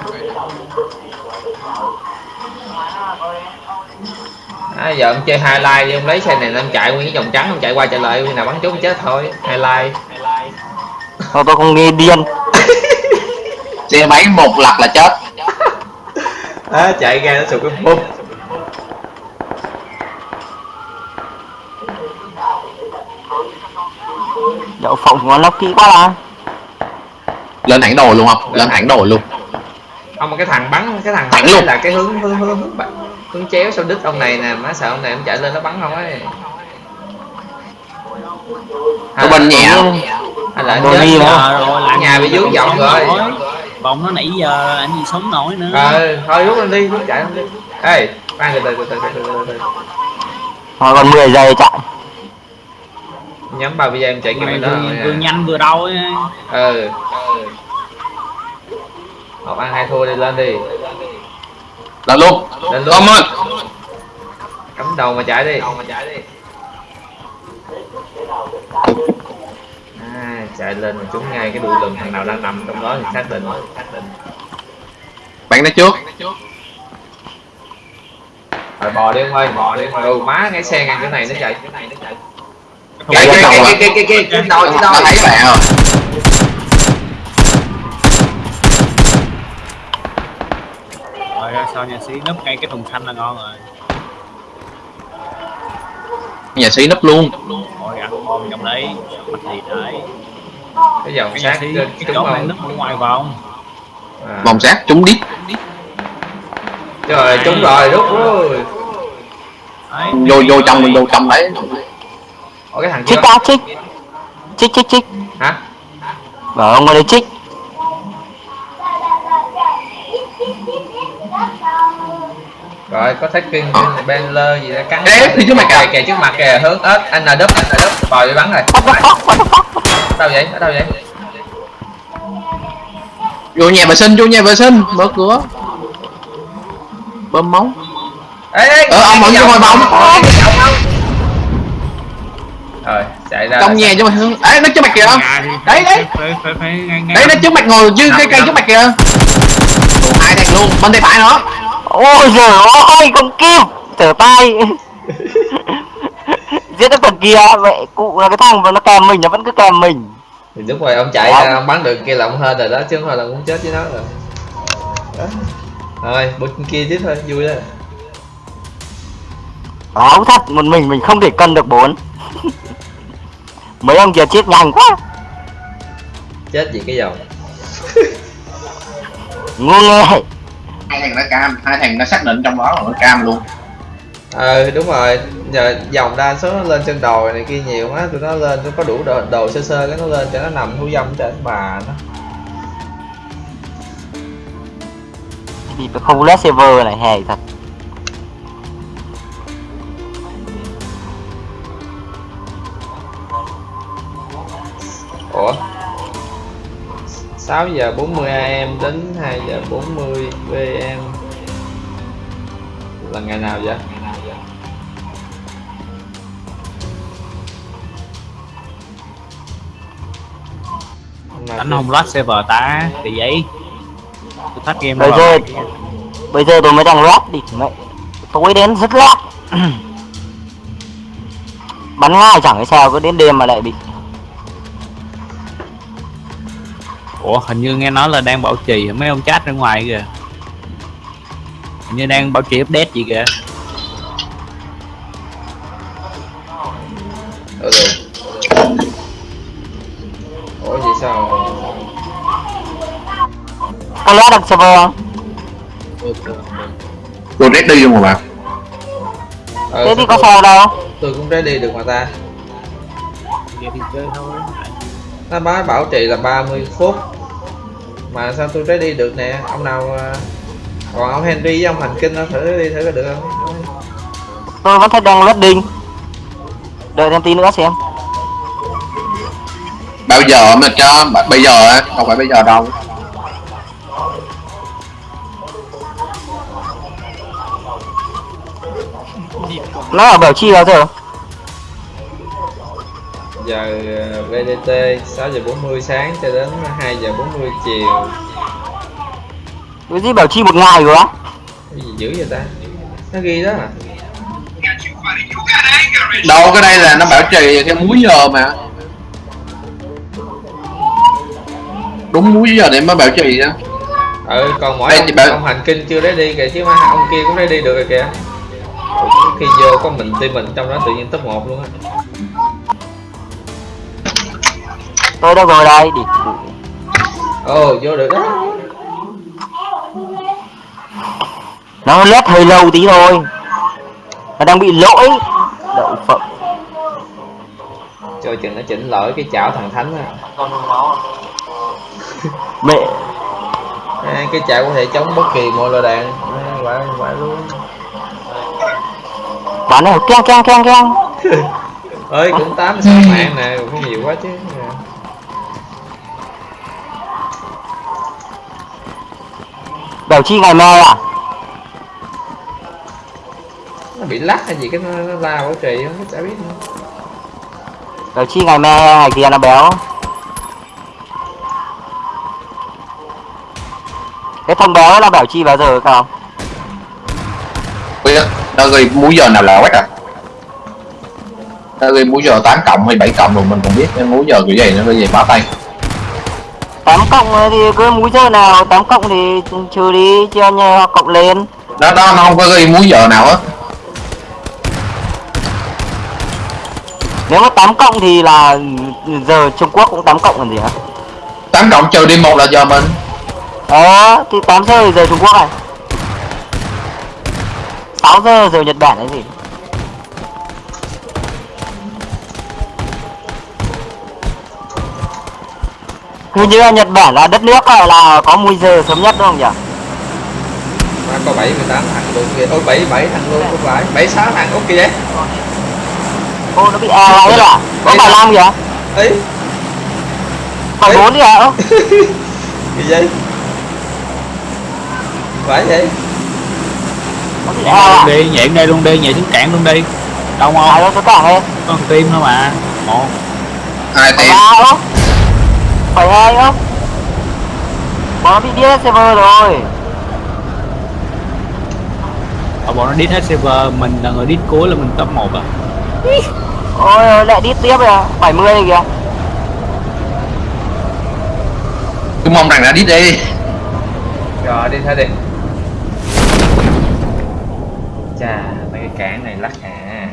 à, giờ ông chơi highlight đi ông lấy xe này lên chạy nguyên cái vòng trắng ông chạy qua chạy lại nào bắn trúng chết thôi highlight. Thôi tôi không nghe điên. Xe máy một lật là chết. À, chạy ra nó sụt cái bum đậu phộng của nó kỹ quá là Lên thẳng đồ luôn không? Lên thẳng đồ luôn. Ông mà cái thằng bắn cái thằng Thẳng luôn. là cái hướng hướng hướng hướng, con chéo sao đứt ông này nè Má sợ ông này em chạy lên nó bắn không ấy. Tụi bên nhẹ. không? Hay là Đồ đi hả? Nhà bị vướng vọng rồi. Vòng nó nãy giờ anh gì sống nổi nữa. Ờ, thôi rút lên đi, rút chạy lên đi. Ê, khoan từ từ từ từ từ từ từ Thôi còn 10 giây chạy. Nhắm vào bây giờ em chạy kim đó Vừa à. nhanh vừa đau ấy. Ừ. Một ăn hai thua đi lên đi. Là luôn lên luôn Tom ơi cắm đầu mà chạy đi à, chạy lên mà trúng ngay cái đuôi lùn thằng nào đang nằm trong đó thì xác định Bạn nó trước rồi bò đi ông ơi bò đi ừ má ngay xe ngang cái này nó chạy Không kia Cái- kia cái- kia kia kia kia trên đồi trên Nó đồi thấy bạn rồi rồi ra sau nhà sĩ nấp ngay cái thùng xanh là ngon rồi? Nhà sĩ nấp luôn. Rồi ăn bom trong đấy bắt gì đấy. Cái dòng cái sát trên cái chỗ này không nấp ở ngoài vòng. À. Vòng sát trúng đít. Rồi trúng rồi rút rồi. Đấy, Vô vô trong mình vô trong đấy. Ủa cái thằng Chích á chích. Chích chích chích. Hả? Bảo ông ở đây chích rồi có thách kinh ben lơ gì đó cắn Ê, phía trước mặt kìa. kìa. kìa trước mặt kìa. Hướng ớt anh là đúp anh là đúp bò đi bắn rồi. Đâu vậy? Ở đâu vậy? Vô nhà vệ sinh vô nhà vệ sinh. Mở cửa. Bơm máu ê ê Ờ, ông vẫn vô vòng không? rồi chạy ra Trong nhà cho mày hướng. Ê nó trước mặt kìa. Thì Đấy, đấy. Đấy nó trước mặt ngồi dưới cây cây trước mặt kìa. Hai thằng luôn. Bên tay phải nó Ôi giời ơi con kim Trở tay. Giết được thằng kia Vậy cụ là cái thằng mà nó kèm mình nó vẫn cứ kèm mình. Thì đúng rồi ông chạy Ủa? ra ông bắn được kia là ông hên rồi đó chứ không phải là muốn chết với nó rồi. Rồi bút kia tiếp thôi vui đó Báo thật một mình mình không thể cân được bốn. Mấy ông kia chết nhanh quá. Chết gì cái dòng Ngu nghe Hai thằng nó cam Hai thằng nó xác định trong đó là nó cam luôn. Ờ đúng rồi. Giờ dòng đa số nó lên trên đồi này kia nhiều quá tụi nó lên nó có đủ đồ, đồ sơ sơ cái nó lên cho nó nằm thú dâm trên bà nó. Thì phải không led server này hề thật. Ủa 6 giờ 40 am đến 2 giờ 40 pm là ngày nào vậy? Đánh không loát server ta thì vậy. Tôi thách game Bây rồi. giờ Bây giờ tôi mới đang led đi mẹ Tối đến rất led Bắn ngay chẳng hay sao cứ đến đêm mà lại bị ủa hình như nghe nói là đang bảo trì mấy ông chat ra ngoài kìa hình như đang bảo trì update gì kìa được. Ủa vậy sao? Có led được server không? Tôi ready luôn mà bạn Ờ, Thế thì sao có sao đâu tôi cũng ready được mà ta. vậy thì chơi thôi Nó báo bảo trì là 30 phút. Mà sao tôi ready được nè? Ông nào à, còn ông Henry với ông Hành Kinh nó thử ready thử có được không? Tôi vẫn thấy đang loading Đợi thêm tí nữa xem Bao giờ mà cho Bây giờ á Không phải bây giờ đâu Nó ở bảo chi bao giờ? Giờ VDT 6 giờ 40 sáng cho đến 2 giờ 40 chiều. Cái gì bảo chi một ngày rồi á? Cái gì dữ vậy ta? Nó ghi đó à? Đâu cái đây là nó bảo trì theo múi giờ mà Đúng múi giờ để mới bảo trì á Ừ, còn mỗi Đây ông, bảo- ông Hành Kinh chưa ready kìa chứ mà ông kia cũng ready được rồi kìa. Ủa, Khi vô có mình team mình trong đó tự nhiên top 1 luôn á. Tôi đâu rồi đây. Đi. Ồ, vô được đó. nó lết hơi lâu tí thôi. Nó đang bị lỗi. Đậu phộng. Cho chừng nó chỉnh lỗi cái chảo thằng thánh nó mẹ. À, cái chảo có thể chống bất kỳ mọi loại đạn. À, quả quả luôn. Bắn này keng keng keng keng. Ơi cũng tám sáu mạng nè cũng không nhiều quá chứ bèo chi ngày mai à nó bị lắc hay gì cái nó, nó la quá trời không chả biết nữa. Bèo chi ngày mai ngày kia nó béo. Cái thông béo là bảo chi bao giờ không? Biết, nó ghi múi giờ nào là quét à? Nó ghi múi giờ 8 cộng hay 7 cộng rồi mình còn biết cái múi giờ kiểu gì nó ghi gì bá tay tám cộng thì cứ múi giờ nào tám cộng thì trừ đi chia nhau cộng lên. Nó nó nó không có ghi múi giờ nào á nếu mà tám cộng thì là giờ Trung Quốc cũng tám cộng còn gì hả? 8 cộng trừ đi một là giờ mình. Ờ thì 8 giờ thì giờ Trung Quốc này. 6 giờ giờ Nhật Bản cái gì Hình như Nhật Bản là đất nước ờ, là có múi giờ sớm nhất đúng không nhỉ? Mà có 7, 18 thằng luôn kìa Ôi 7, 7 thằng luôn không phải. 7, 6 thằng ok kìa Ô nó bị e lại hết à? Có 75 kìa. Ấy Còn 4 kìa ơ. Cái gì? Phải vậy? Nhảy à. đi, nhảy đây luôn đi, nhảy xuống cạn luôn đi. Đông không? À, Đâu xuống cạn đi. Con tim thôi mà. Một. Hai tim. 172 không Bọn nó bị điên hết server rồi. À bọn nó đít hết server, mình là người đít cuối là mình top 1 à. Ôi lại đít tiếp rồi à, 70 này kìa. Tôi mong rằng là đít đi. Rồi, đi thôi đi. Chà, mấy cái cản này lắc hả,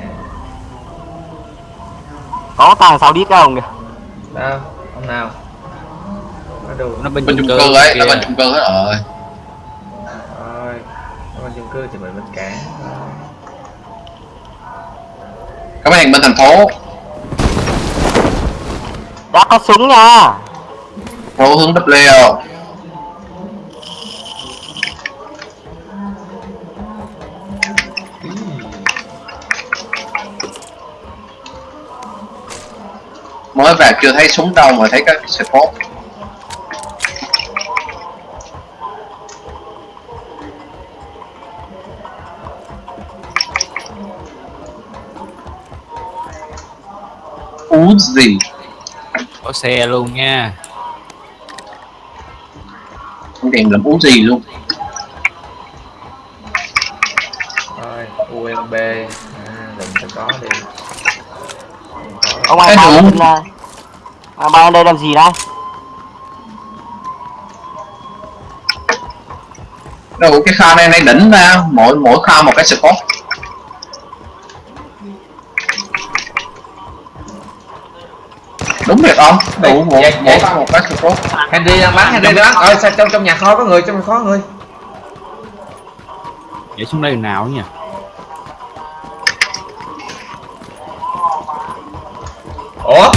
Có tàng sao đít không kìa? Đâu, không nào nó nó bên bên chung cư ấy là bên chung cư hết rồi rồi bên chung cư thì mình bên cản các bạn bên thành phố. Đã có súng nha. Phố hướng W. Mới vào chưa thấy súng đâu mà thấy các support Uzi có xe luôn nha. Không đèn làm Uzi luôn? Rồi UMB à, đừng cho có đi. Ông ai đúng. bên à, bay đây làm gì đây? Đâu cái kho này này đỉnh ra. Mỗi mỗi kho một cái support việc không? Đủ một kho một cái support Henry đang bắn Henry đang bắn rồi sao trong trong nhà kho có người trong nhà kho có người? Nhảy xuống đây nào nha ủa?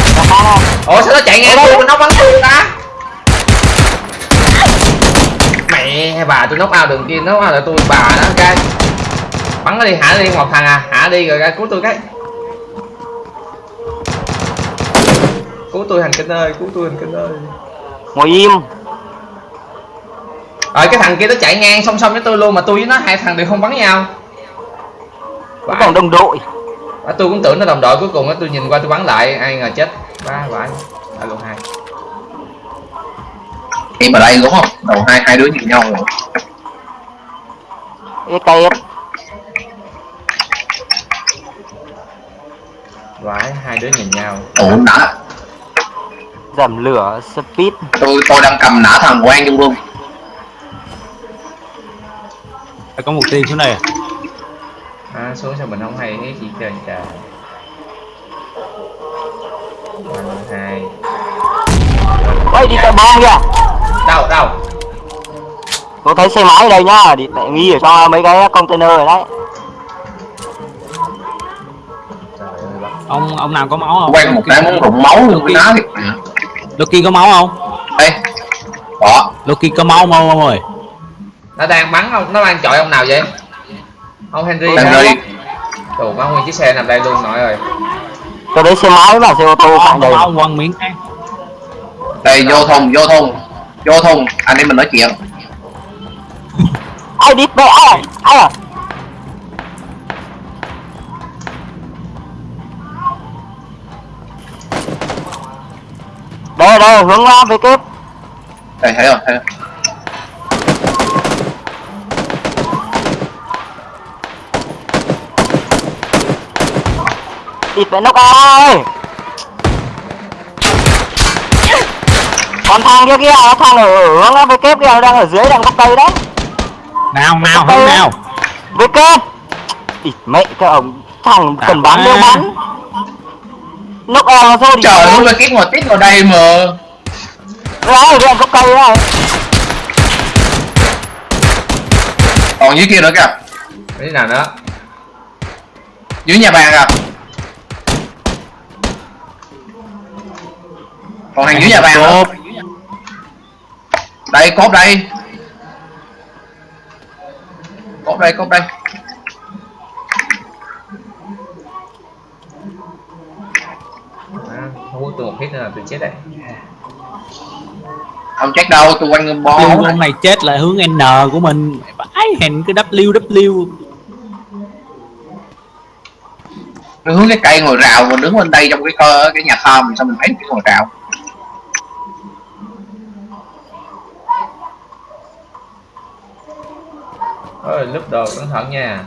Ủa sao nó chạy ngang tôi nó bắn tôi ta. Mẹ bà tôi nóc ao đường kia nóc ao là tôi bà đó cái. Bắn nó đi hả đi một thằng à. Hả đi rồi ra cứu tôi cái tôi hành kinh ơi cứu tôi hành kinh ơi. Ngồi im. Rồi cái thằng kia nó chạy ngang song song với tôi luôn mà tôi với nó hai thằng đều không bắn nhau. Nó còn đồng đội. À, tôi cũng tưởng nó đồng đội cuối cùng á tôi nhìn qua tôi bắn lại ai ngờ chết. Ba vãi đã luôn hai. Em ở đây đúng không? Đầu hai hai đứa nhìn nhau rồi. EKS vãi hai đứa nhìn nhau. Ủa nã Giảm lửa speed. Tôi tôi đang cầm nã thằng quan trong luôn có một tim xuống đây à? À, xuống sao mình không hay thấy gì trời. Trời hai. Ôi đi tại bom kìa. Đâu đâu? Tôi thấy xe máy ở đây nhá thì tại nghi ở trong mấy cái container rồi đấy. Trời ơi bác. ông ông nào có máu không? Quen một cái muốn rụng máu luôn thiệt nè Loki có máu không? Đây đó Loki có máu không ông ơi? Nó đang bắn không? Nó đang chọi ông nào vậy? Ông Henry đi Tù má nguyên chiếc xe nằm đây luôn nội ơi. Tôi thấy xe máy và xe ô tô có cạnh đây máu quăng miếng. Đây vô thùng vô thùng. Vô thùng. Anh em mình nói chuyện. Ai đi mẹ ai à đây đây hướng ra về kép đây thấy rồi thấy rồi địt mẹ nóc ơi còn thằng kia kia nó thằng ở hướng ra về kép kia đang ở dưới đằng gốc cây đấy. Nào nào hướng nào? Về kép. Địt mẹ cái ông thằng cần bắn À. đều em nó thôi. Trời ơi cái ngồi tít vào đây mà. Đấy đằng gốc cây đấy còn dưới kia nữa kìa. Cái nào nữa dưới nhà bàn kìa còn thằng dưới nhà bàn nữa đây cốt đây. Cốt đây cốt đây à, không nữa là tôi chết đấy không chết đâu tôi quanh bó Đường con này chết là hướng N của mình. Bãi hèn cái W W. Tôi hướng cái cây ngồi rào còn đứng bên đây trong cái cơ cái nhà kho mình sao mình thấy cái ngồi rào? Ơi lúc đồ cẩn thận nha.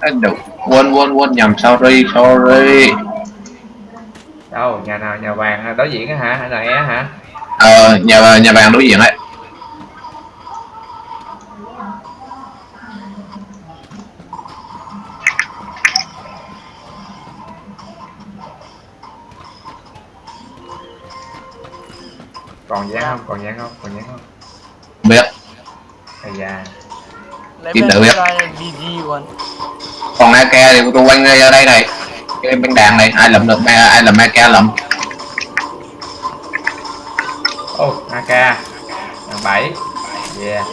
Ê, đủ quên quên quên nhầm sorry sorry đâu nhà nào nhà vàng đối diện hả? Hay là é hả? Ờ nhà nhà vàng đối diện ấy. Còn dán không? Còn dán không? Còn dán không? Biết. Hay da. Kim tự biết. còn AK thì tôi quanh ra đây này cái băng đạn này ai lụm được ai làm AK lụm. Ô ak đàn bảy. Yeah.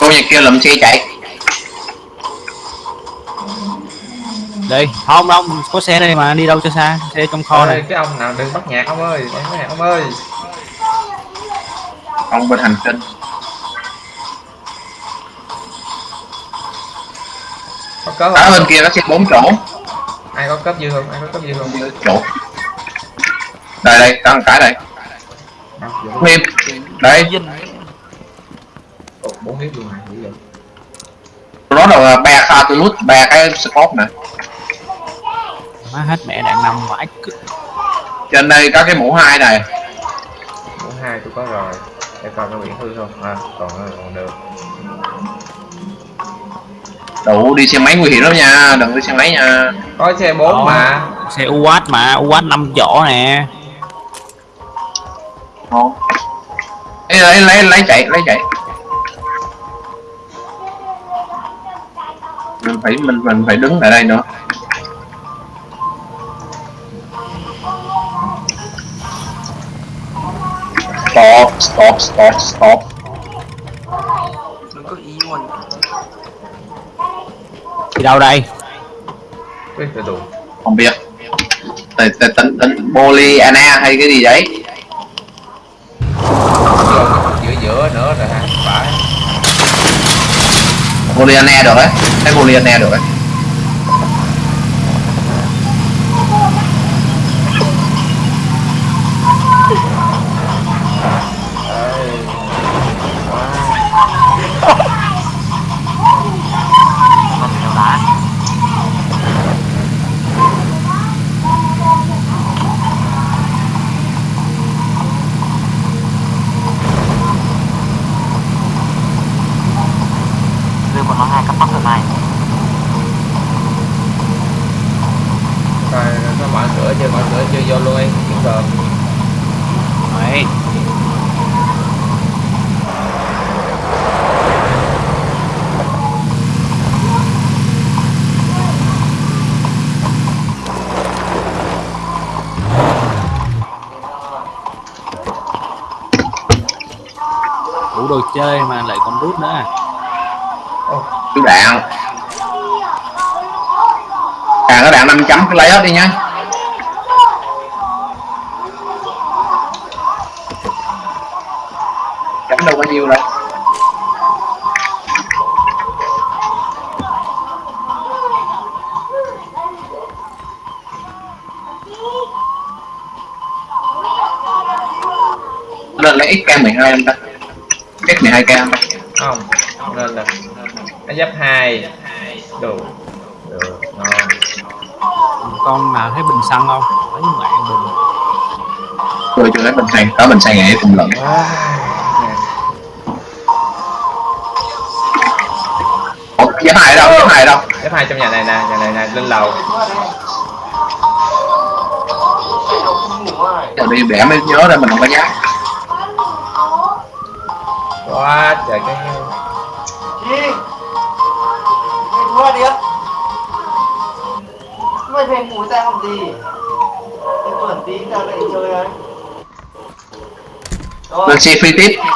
Cô nhà kia lụm xe chạy. Đi. Không không có xe đây mà đi đâu cho xa Xe trong kho Ôi, này. cái ông nào đừng bắt nhạc ông ơi đừng bắt nhạc ông ơi ông bên hành tinh có cớp ở bên kia nó xe bốn chỗ. Ai có cớp dư không? Ai có cớp dư không? Chỗ. Đây đây có một cái đây. Nghiêm đây. Bốn miếng luôn này dữ vậy. Nó là ba pha tôi lút ba cái scope nè. Má hết mẹ đạn nằm vãi trên đây có cái mũ hai này. Bốn hai tôi có rồi để coi có biển hư không? À còn còn được. Đủ đi xe máy nguy hiểm lắm nha đừng đi xe máy nha. Có xe bốn Đó. mà. Xe UAT mà UAT 5 chỗ nè. Không lấy lấy, lấy chạy lấy chạy. Mình phải mình mình phải đứng tại đây nữa stop stop stop stop. Đừng có ý luôn Đi đâu đây? Cái đủ không biết. Tỉnh tỉnh tỉnh tỉnh polyana hay cái gì đấy. Giữa giữa nữa rồi ha phải. Polyana được đấy thấy polyana được đấy của nó hai cấp bắc hôm nay rồi nó mở cửa chưa? Bạn cửa chưa? Vô luôn ấy kiếm được đấy. Đồ chơi mà lại còn rút nữa à? Chú đạn Càng nó đạn 5 chấm cứ lấy hết đi nha. Chấm đâu bao nhiêu đâu. Lên lấy XK12 em ta. X12K không lên không là nó giáp hai. Đủ được ngon. Con nào thấy bình xăng không? Lấy mẹ bình. Tôi chưa lấy bình xăng, có bình xăng vậy cùng lận Wow. Ủa, giáp hai đâu, giáp hai đâu? Giáp hai trong nhà này nè. Nhà này nè. Lên lầu. Giờ đi bẻ mới nhớ ra mình không có giáp quá trời cái Rồi Lên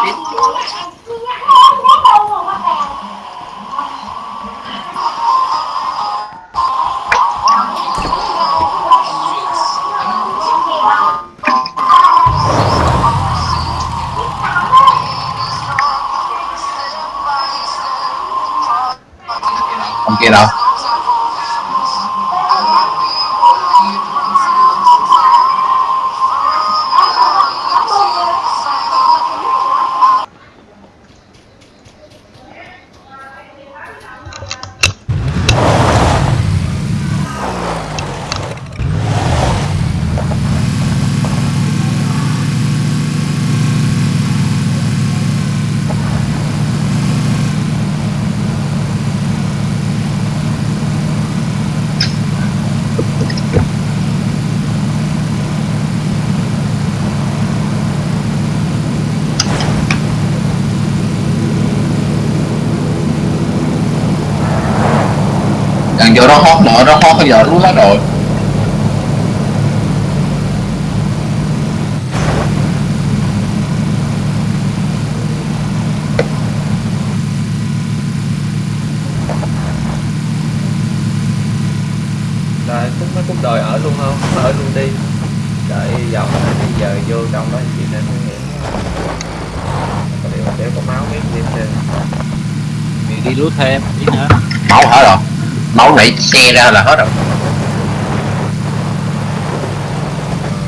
ra là hết rồi.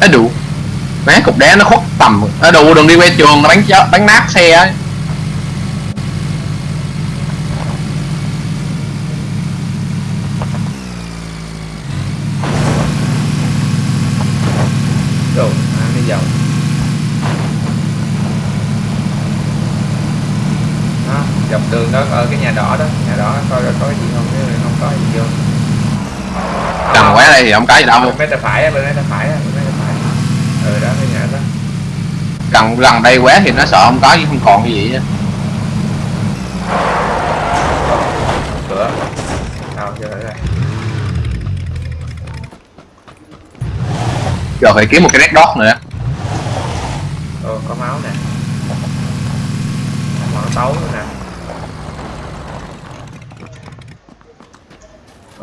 Nó đủ Má cục đá nó khuất tầm. Nó đủ đừng đi quay trường nó bắn chết bắn nát xe ấy rồi à, đi đó, dọc đường đó ở cái nhà đỏ đó. Nhà đỏ coi coi có cái gì không? Nếu không có gì vô. Gần quá đây thì không có gì đâu. Bên tay phải bên tay phải bên tay phải ừ đó cái nhà đó. Gần gần đây quá thì nó sợ không có chứ không còn cái gì á. Cửa. Đâu chưa thấy đây. Giờ phải kiếm một cái red dot nữa. Ồ, có máu nè. Máu tấu nữa nè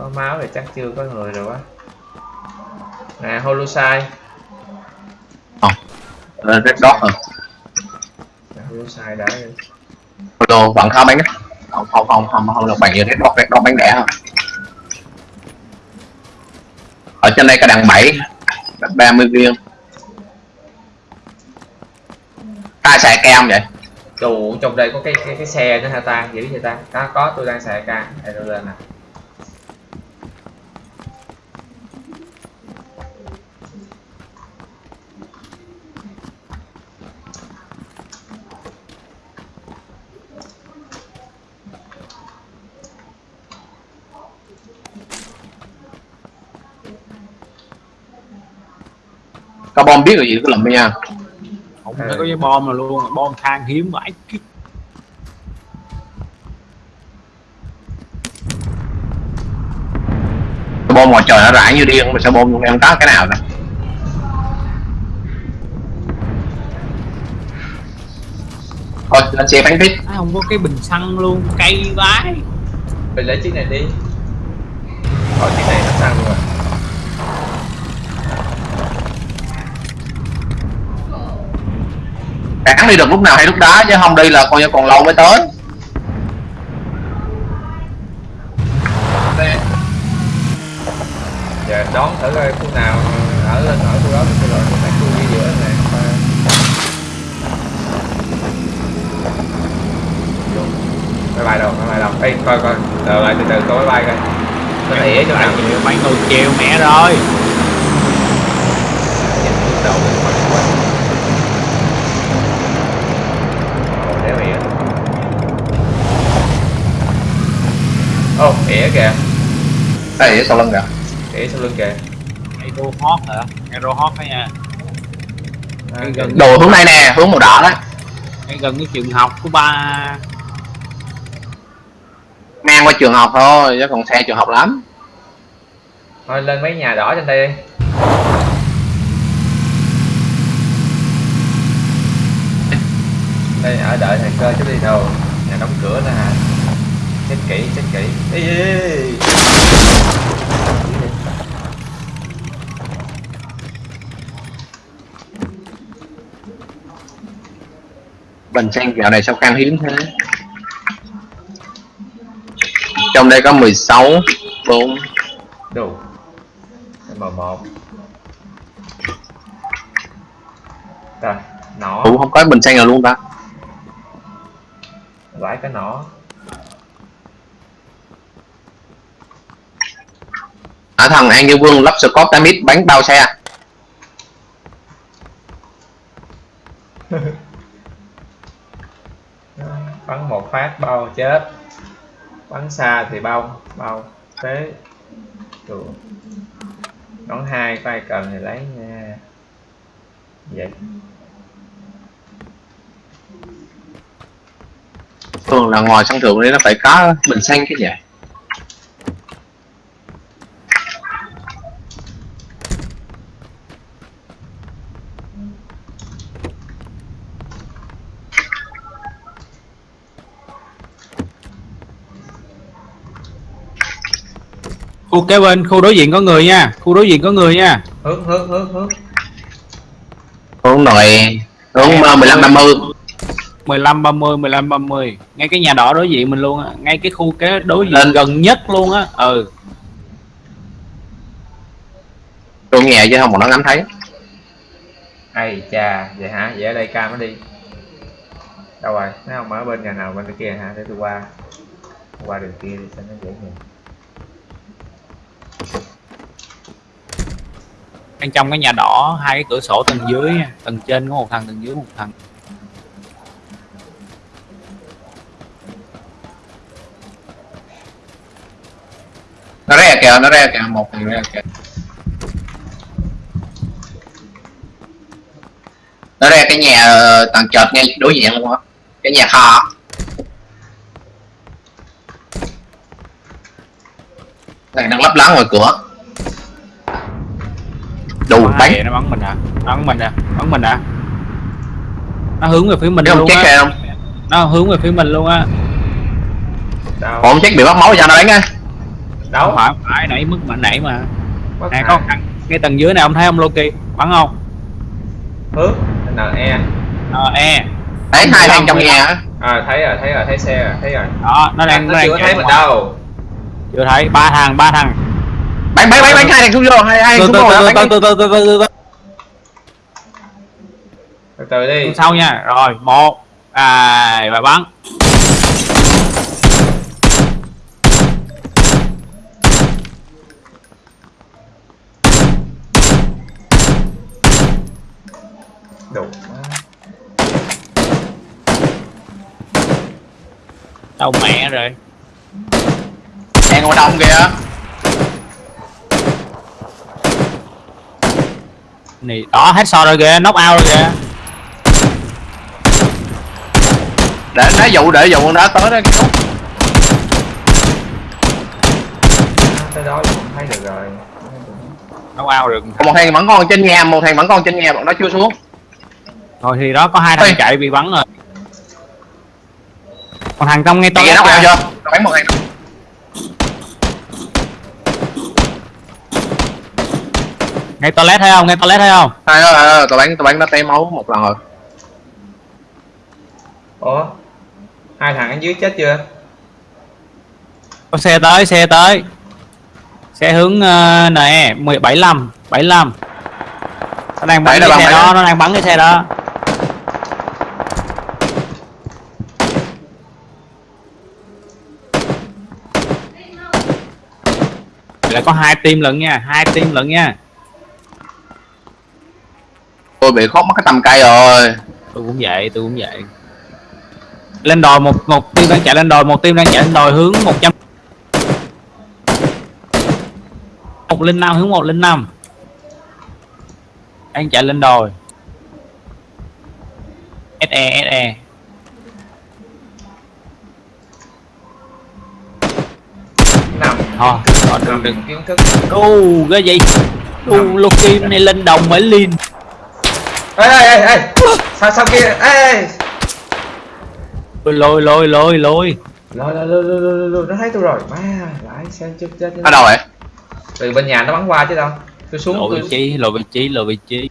Có máu thì chắc chưa có người rồi quá Nè, Holusai Ờ, Red dot rồi Nè, Holusai đã Đồ vẫn khó bắn á. Không không không không không được bằng như red dot red dot bắn đẻ không ở trên đây có đằng 7 30 viên. Ai xài cam không vậy? Chủ trong đây có cái cái, cái xe nữa hả ta? Giữ vậy ta? Có, có tôi đang xài ca. Đây tôi lên nè có bom biết rồi gì? Cứ lụm nha. Không phải có cái bom nào luôn bom than hiếm vãi cái bom ngoài trời nó rải như điên mà sao bom em có cái nào nè. Thôi lên xe bắn tiếp à, không có cái bình xăng luôn cây vãi. Mình lấy chiếc này đi. Thôi chiếc này nó xăng rồi cản đi được lúc nào hay lúc đó chứ không đi là coi như còn lâu mới tới. Giờ đón thử coi khu nào ở lên ở khu đó thì rồi cái khu đi giữa này. Máy bay đâu máy bay đâu? Ê, coi coi. Đợi lại từ từ coi máy bay coi. Nó ỉa chỗ nào mấy người chiều mẹ rồi. Bước đầu ô ỉa kìa. Đây ở sau lưng kìa. Ỉa sau lưng kìa. Aero hot hả? Aero hot đó nha? À, gần- đồ hướng này nè hướng màu đỏ đó. Ngay gần cái trường học của ba. Ngang qua trường học thôi chứ còn xe trường học lắm. Thôi lên mấy nhà đỏ trên đây đi. Đây ở đợi thằng cơ chứ đi đâu. Nhà đóng cửa nữa hả chết kỹ chết kỹ. Ê, ê, ê. bình xăng dạo này sao khan hiếm thế? Trong đây có 16 4 đủ m một rồi nỏ cũng không có bình xăng nào luôn ta? Vải cái nỏ thằng An Như Vương lắp Scott Tamit bắn bao xe. Bắn một phát bao chết. Bắn xa thì bao bao thế đón hai ai cần thì lấy nha. Vậy. Thường là ngoài sân thượng đấy nó phải có bình xăng cái gì khu kế bên khu đối diện có người nha. Khu đối diện có người nha. Hướng hướng hướng hướng hướng này hướng ờ, 15 50 15 30 15 30 ngay cái nhà đỏ đối diện mình luôn á. Ngay cái khu kế đối diện Lên. gần nhất luôn á. Ừ. Tôi nhẹ chứ không mà nó ngắm thấy. Ai chà vậy hả? Vậy ở đây cam nó đi. Đâu rồi? Nó không? Ở bên nhà nào bên kia hả? Để tôi qua. Qua đường kia đi cho nó dễ nhìn bên trong cái nhà đỏ, hai cái cửa sổ tầng dưới, tầng trên có một thằng, tầng dưới một thằng. Nó ra kìa, nó ra kìa, một thằng ra kìa. Nó ra cái nhà ờ, tầng trệt ngay đối diện luôn á. Cái nhà kho. Này đang lấp láng ngoài cửa. Đủ bắn nó bắn mình hả nó bắn mình à? Bắn mình à? Nó hướng về phía mình không luôn á. kìa không? Nó hướng về phía mình luôn á. Đâu? Còn không check bị bắt máu cho nó đánh á? Không đâu phải không phải nãy mức mà nãy mà. Nè hại. có thằng cái tầng dưới này ông thấy ông Loki? Bắn không? Hướng NE ờ e. Thấy hai thằng trong nhà á. À thấy rồi thấy rồi thấy xe rồi thấy rồi. Đó nó đang nó đang chưa thấy mình đâu chưa thấy, ba thằng, ba thằng. Bánh bánh bánh bánh hai thằng xuống vô hai hai xuống rồi. Từ từ từ từ từ từ. Từ từ đi. Sau nha. Rồi, một. À, và bắn. Đủ. Đâu mẹ rồi nhà ngồi đông kìa. Này đó hết so rồi kìa knock out rồi kìa. Để đá dụ để dụ con đá tới đó tới đó cũng thấy được rồi. Knock out được. Một thằng vẫn còn trên nhà một thằng vẫn còn trên nhà bọn nó chưa xuống. Thôi thì đó có hai thằng Ê. chạy bị bắn rồi. Còn thằng trong ngay tôi kia nó vào chưa? Nó bắn một thằng ngay toilet thấy không? Ngay toilet thấy không? Hai đó là tao bắn tao bắn nó té máu một lần rồi. Ủa? Hai thằng ở dưới chết chưa? Có xe tới xe tới. Xe hướng uh, nè 75 75 nó đang bắn cái xe đó. bảy. nó đang bắn cái xe đó. Là có hai team lận nha hai team lận nha Tôi bị khóc mất cái tầm cây rồi. Tôi cũng vậy tôi cũng vậy. Lên đồi một một team đang chạy lên đồi một team đang chạy lên đồi hướng 100 một linh năm hướng một linh năm. Đang chạy lên đồi SE SE nằm thôi rồi đừng đừng. Kiến thức. Ô cái gì? Ô Loki này lên đồng mới liên ê ê ê ê. Sao sao kia? Ê ê. Lôi lôi lôi lôi lôi. Lôi lôi lôi lôi lôi lôi nó thấy tôi rồi. Má lại xe chết chết ở đâu vậy? Từ bên nhà nó bắn qua chứ đâu. Tôi xuống lộ vị trí lộ vị trí lộ vị trí.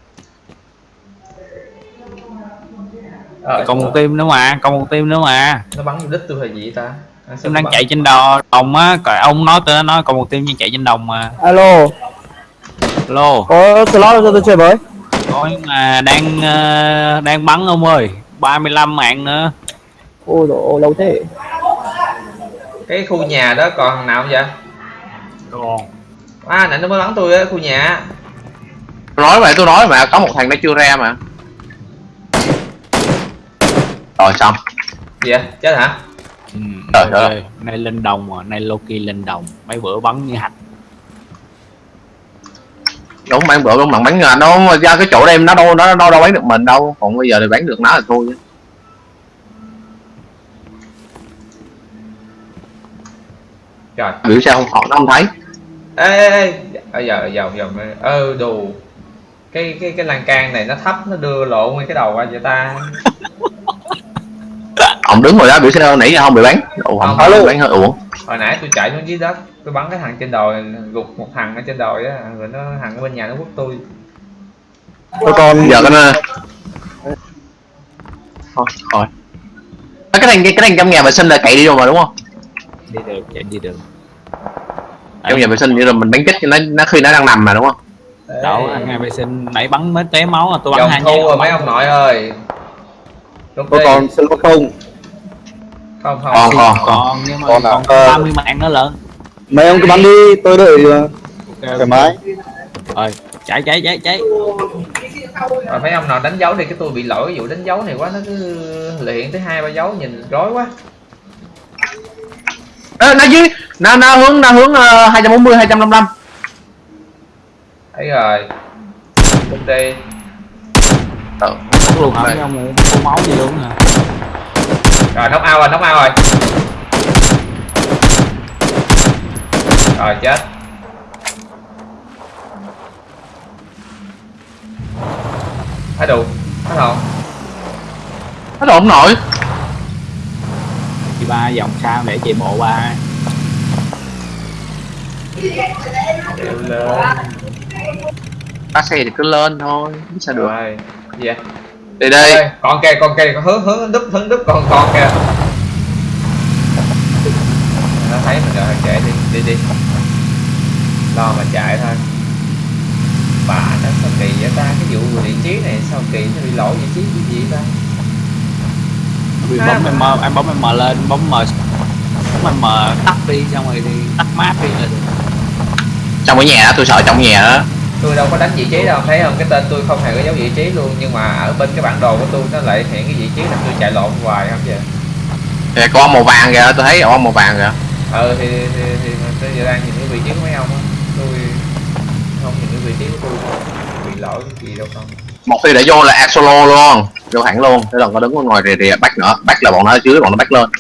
Ờ, còn một team nữa mà còn một team nữa mà. Nó bắn vô đích tôi là gì ta? Em đang chạy trên đò đồng á, còn ông nói tôi nói còn một team đang chạy trên đồng mà. Alo, Lô, có slot cho tôi chơi với. Nói mà đang ờ, đang bắn ông ơi, 35 mạng nữa. Ôi dồi ôi, lâu thế. cái khu nhà đó còn thằng nào không vậy Còn à nãy nó mới bắn tôi á khu nhà Tôi nói mà tôi nói mà có một thằng nó chưa ra mà Rồi xong gì vậy chết hả ừ, Trời ơi. nay lên đồng mà, nay Loki lên đồng. Mấy bữa bắn như hạch. Mà bữa đúng bằng bắn ngàn đâu ra cái chỗ đêm nó đâu nó đâu đâu bắn được mình đâu. Còn bây giờ thì bắn được nó là thôi trời. Biểu sao không họ nó không thấy. Ê ê giờ giờ giờ ơ đồ cái cái cái lan can này nó thấp nó đưa lộ nguyên cái đầu qua vậy ta. Ông đứng rồi đó biểu sao nãy giờ không bị bắn Ủa không Không. phải bắn hơi uổng hồi nãy tôi chạy xuống dưới đất tôi bắn cái thằng trên đồi gục một thằng ở trên đồi á rồi nó thằng ở bên nhà nó quất tôi. Tôi còn Giờ cái nó Thôi thôi. À, cái thằng cái thằng trong nhà vệ sinh là cậy đi rồi mà đúng không? Đi được, chạy đi được. trong nhà vệ sinh như là mình bắn chết cho nó nó khi nó đang nằm mà đúng không? Đâu, anh ngay vệ sinh nãy bắn mới té máu à, tôi bắn hai thu rồi mấy ông nội ơi. Tôi còn slot không. không không. Còn còn còn. Còn nhưng mà Còn à, còn ờ. 30 mạng nữa lận. Mấy ông cứ bắn đi, tôi đợi ờ, thoải mái. Rồi, chạy chạy chạy chạy. rồi mấy ông nào đánh dấu đi cái tôi bị lỗi cái vụ đánh dấu này quá nó cứ luyện tới hai ba dấu nhìn rối quá Ê, nó dưới nó nó hướng nó hướng uh, 240 255 thấy rồi đi ừ. Bắn luôn hả? Mấy ông không máu gì luôn hả? rồi knock out rồi knock out rồi rồi chết. Hết đủ hết hồn hết hồn nổi. Chị ba vòng sao để chị bộ ba bác xe thì cứ lên thôi không sao được. Rồi gì vậy? Đây con kìa con kìa con hứa hứa đúp hứng đúp còn con kìa mình rồi chạy đi đi đi. Lo mà chạy thôi. Bà nó sao kỳ vậy ta cái vụ vị trí này sao kỳ nó bị lỗi vị trí cái gì ta? Vì À, bấm em mà- em bấm em lên, bấm M bấm em tắt đi xong rồi thì tắt map đi được. trong cái nhà đó tôi sợ trong nhà đó. Tôi đâu có đánh vị trí đâu thấy không? Cái tên tôi không hề có dấu vị trí luôn nhưng mà ở bên cái bản đồ của tôi nó lại hiện cái vị trí là tôi chạy lộn hoài không vậy? Kìa, có màu vàng kìa tôi thấy ông màu vàng kìa ừ thì thì, thì, tôi giờ đang nhìn cái vị trí của mấy ông á. Tôi không nhìn cái vị trí của tôi. Bị lỗi cái gì đâu không? Một khi đã vô là act solo luôn. Vô hẳn luôn. Thế là có đứng ở ngoài rìa rìa bắt nữa. Bắt là bọn nó ở dưới bọn nó bắt lên.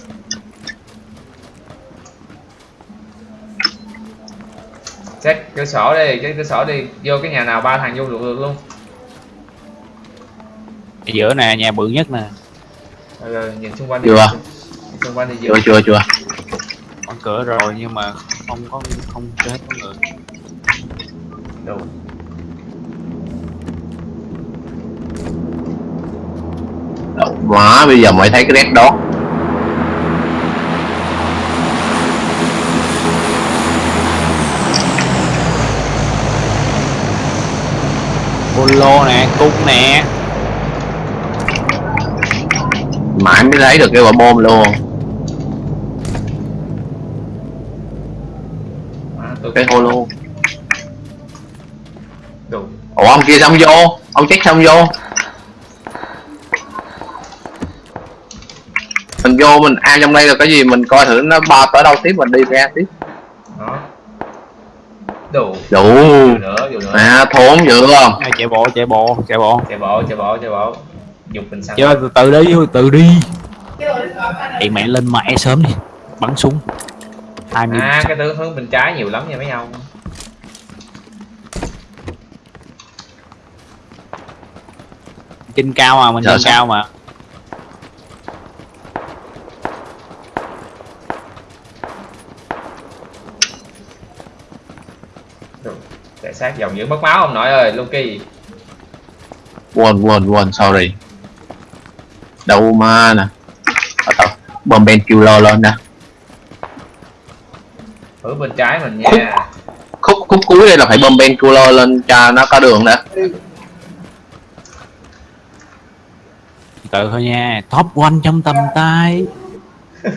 Check cửa sổ đi check cửa sổ đi. Vô cái nhà nào ba thằng vô được, được luôn. Ở giữa nè nhà bự nhất nè. Ừ, ừ, nhìn xung quanh đi. Chưa. nhìn xung quanh đi chưa chưa chưa có cửa rồi nhưng mà không có không chết có người đủ Đậu má bây giờ mới thấy cái red đó. Polo nè cung nè. Mãi mới thấy được cái quả bom luôn à, tôi cái holo. Đủ ủa ông kia xong vô. Ông check xong vô. Mình vô mình ai trong đây là cái gì mình coi thử nó ba tới đâu tiếp mình đi ra tiếp. Đó. Đủ. Đủ. Nữa nữa. À thốn dữ không? Ai, chạy bộ chạy bộ chạy bộ. Chạy bộ chạy bộ chạy bộ. Dục bình xăng chơi từ từ đi từ từ đi. Ê mẹ lên mẹ sớm đi. Bắn súng hai mươi à cái hướng hướng bên trái nhiều lắm nha mấy ông. Trên cao mà mình Dạ, trên sao? cao mà. Chạy sát dòng giữ mất máu ông nội ơi Loki quên quên quên sorry. Đâu mà nè. Ở đâu bom ben killer lên nè hướng bên trái mình nha. Khúc khúc cuối đây là phải ben killer lên cho nó có đường nè. Từ thôi nha top one trong tầm tay.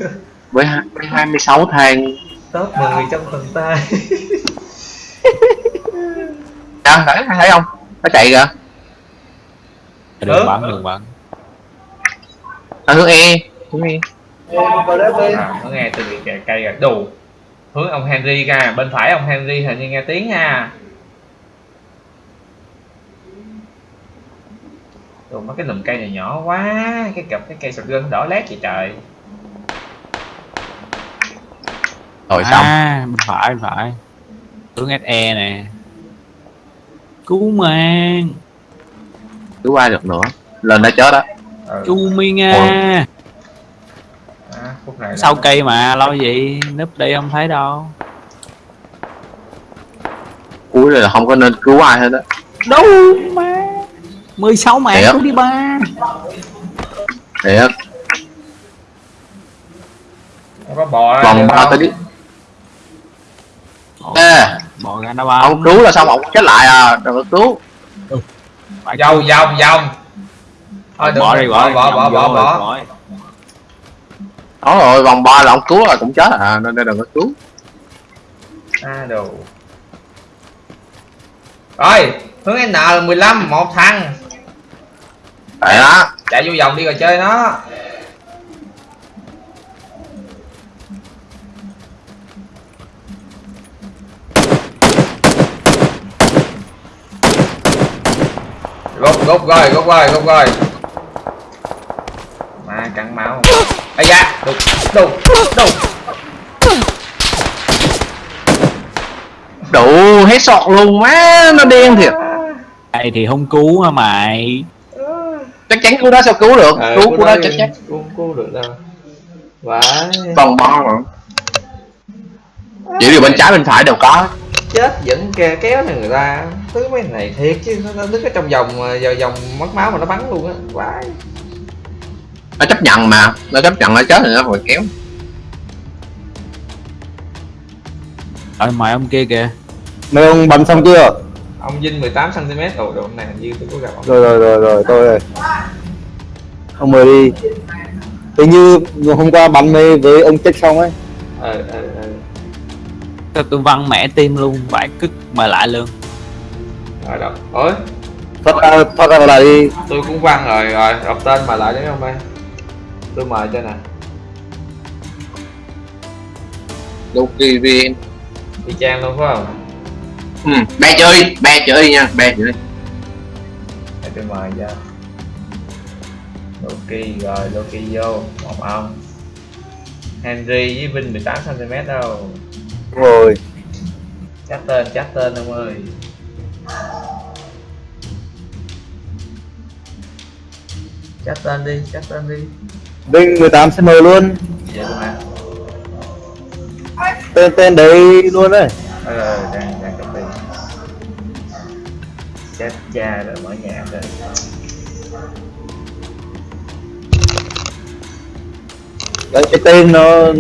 Với hai- với 26 thang. Top 10 trong tầm tay. Đó, thấy, thấy không? Nó chạy kìa. Đừng Ừ. bắn đừng bắn. Ở hướng e hướng e. À, nó nghe từ cây cây rồi đủ hướng ông Henry ra bên phải ông Henry hình như nghe tiếng nha. Đồ mấy cái lùm cây này nhỏ quá cái cặp cái cây sọt gân đỏ lét vậy trời. Rồi xong. À bên phải bên phải. Hướng SE nè. Cứu mang. Cứ qua được nữa? Lên đã chết đó ừ. chu mi nga phút này sau cây mà lo gì núp đây không thấy đâu. Cuối này là không có nên cứu ai hết đó đâu mà 16 mạng cứu đi ba. Thiệt. Không có bò ra vòng được ba tới đi ê. Bỏ ra đâu ba. Ông cứu là xong ông chết lại à? Đừng có cứu. Vòng vòng vòng thôi đừng bỏ đi bỏ bỏ bỏ bỏ bỏ, đó rồi vòng ba là ông cứu là cũng chết. À nên nên đừng có cứu. À đồ. Rồi hướng N là 15 một thằng. Tại đó. Chạy vô vòng đi rồi chơi nó. Gục gục rồi gục rồi gục rồi. Mà cắn máu ây da. Đục. Đục. Đục. Đủ hết sọt luôn má nó điên thiệt. Đây thì không cứu hả mày? Chắc chắn cứu đó sao cứu được? Ờ, cứu cứu đó chắc chắc cũng cứu được đâu. Vãi. Vòng ba mà. Chỉ điều bên trái bên phải đều có. Chết vẫn ke kéo này người ta. Thứ mấy này thiệt chứ nó, nó đứng ở trong vòng vào vòng mất máu mà nó bắn luôn á. Vãi nó chấp nhận mà. Nó chấp nhận nó chết thì nó phải kéo. Ở mày ông kia kìa. Mấy ông bắn xong chưa? Ông Vinh 18 cm ồ đồ này hình như tôi có gặp ông. Rồi rồi rồi rồi tôi rồi ông mời đi. Hình như hôm qua bắn với với ông chết xong ấy. Ờ ờ ờ. Tôi, tôi văn mẹ tim luôn phải cứt mời lại luôn. Rồi đâu ôi. Thoát ra thoát ra lại đi. Tôi cũng văn rồi rồi đọc tên mà lại đấy không ơi tôi mời cho nè. Kỳ vì y chang luôn phải không? Ừ, be chơi be chơi nha be chơi. Để tôi mời cho. Loki rồi Loki vô một ông. Henry với Vinh 18 cm đâu. Rồi. Chắc tên chắc tên ông ơi. Chắc tên đi chắc tên đi Vinh 18 cm luôn. Tên tên đấy luôn đấy. Ờ đang đang copy chết cha rồi mở nhạc rồi. Cái tên nó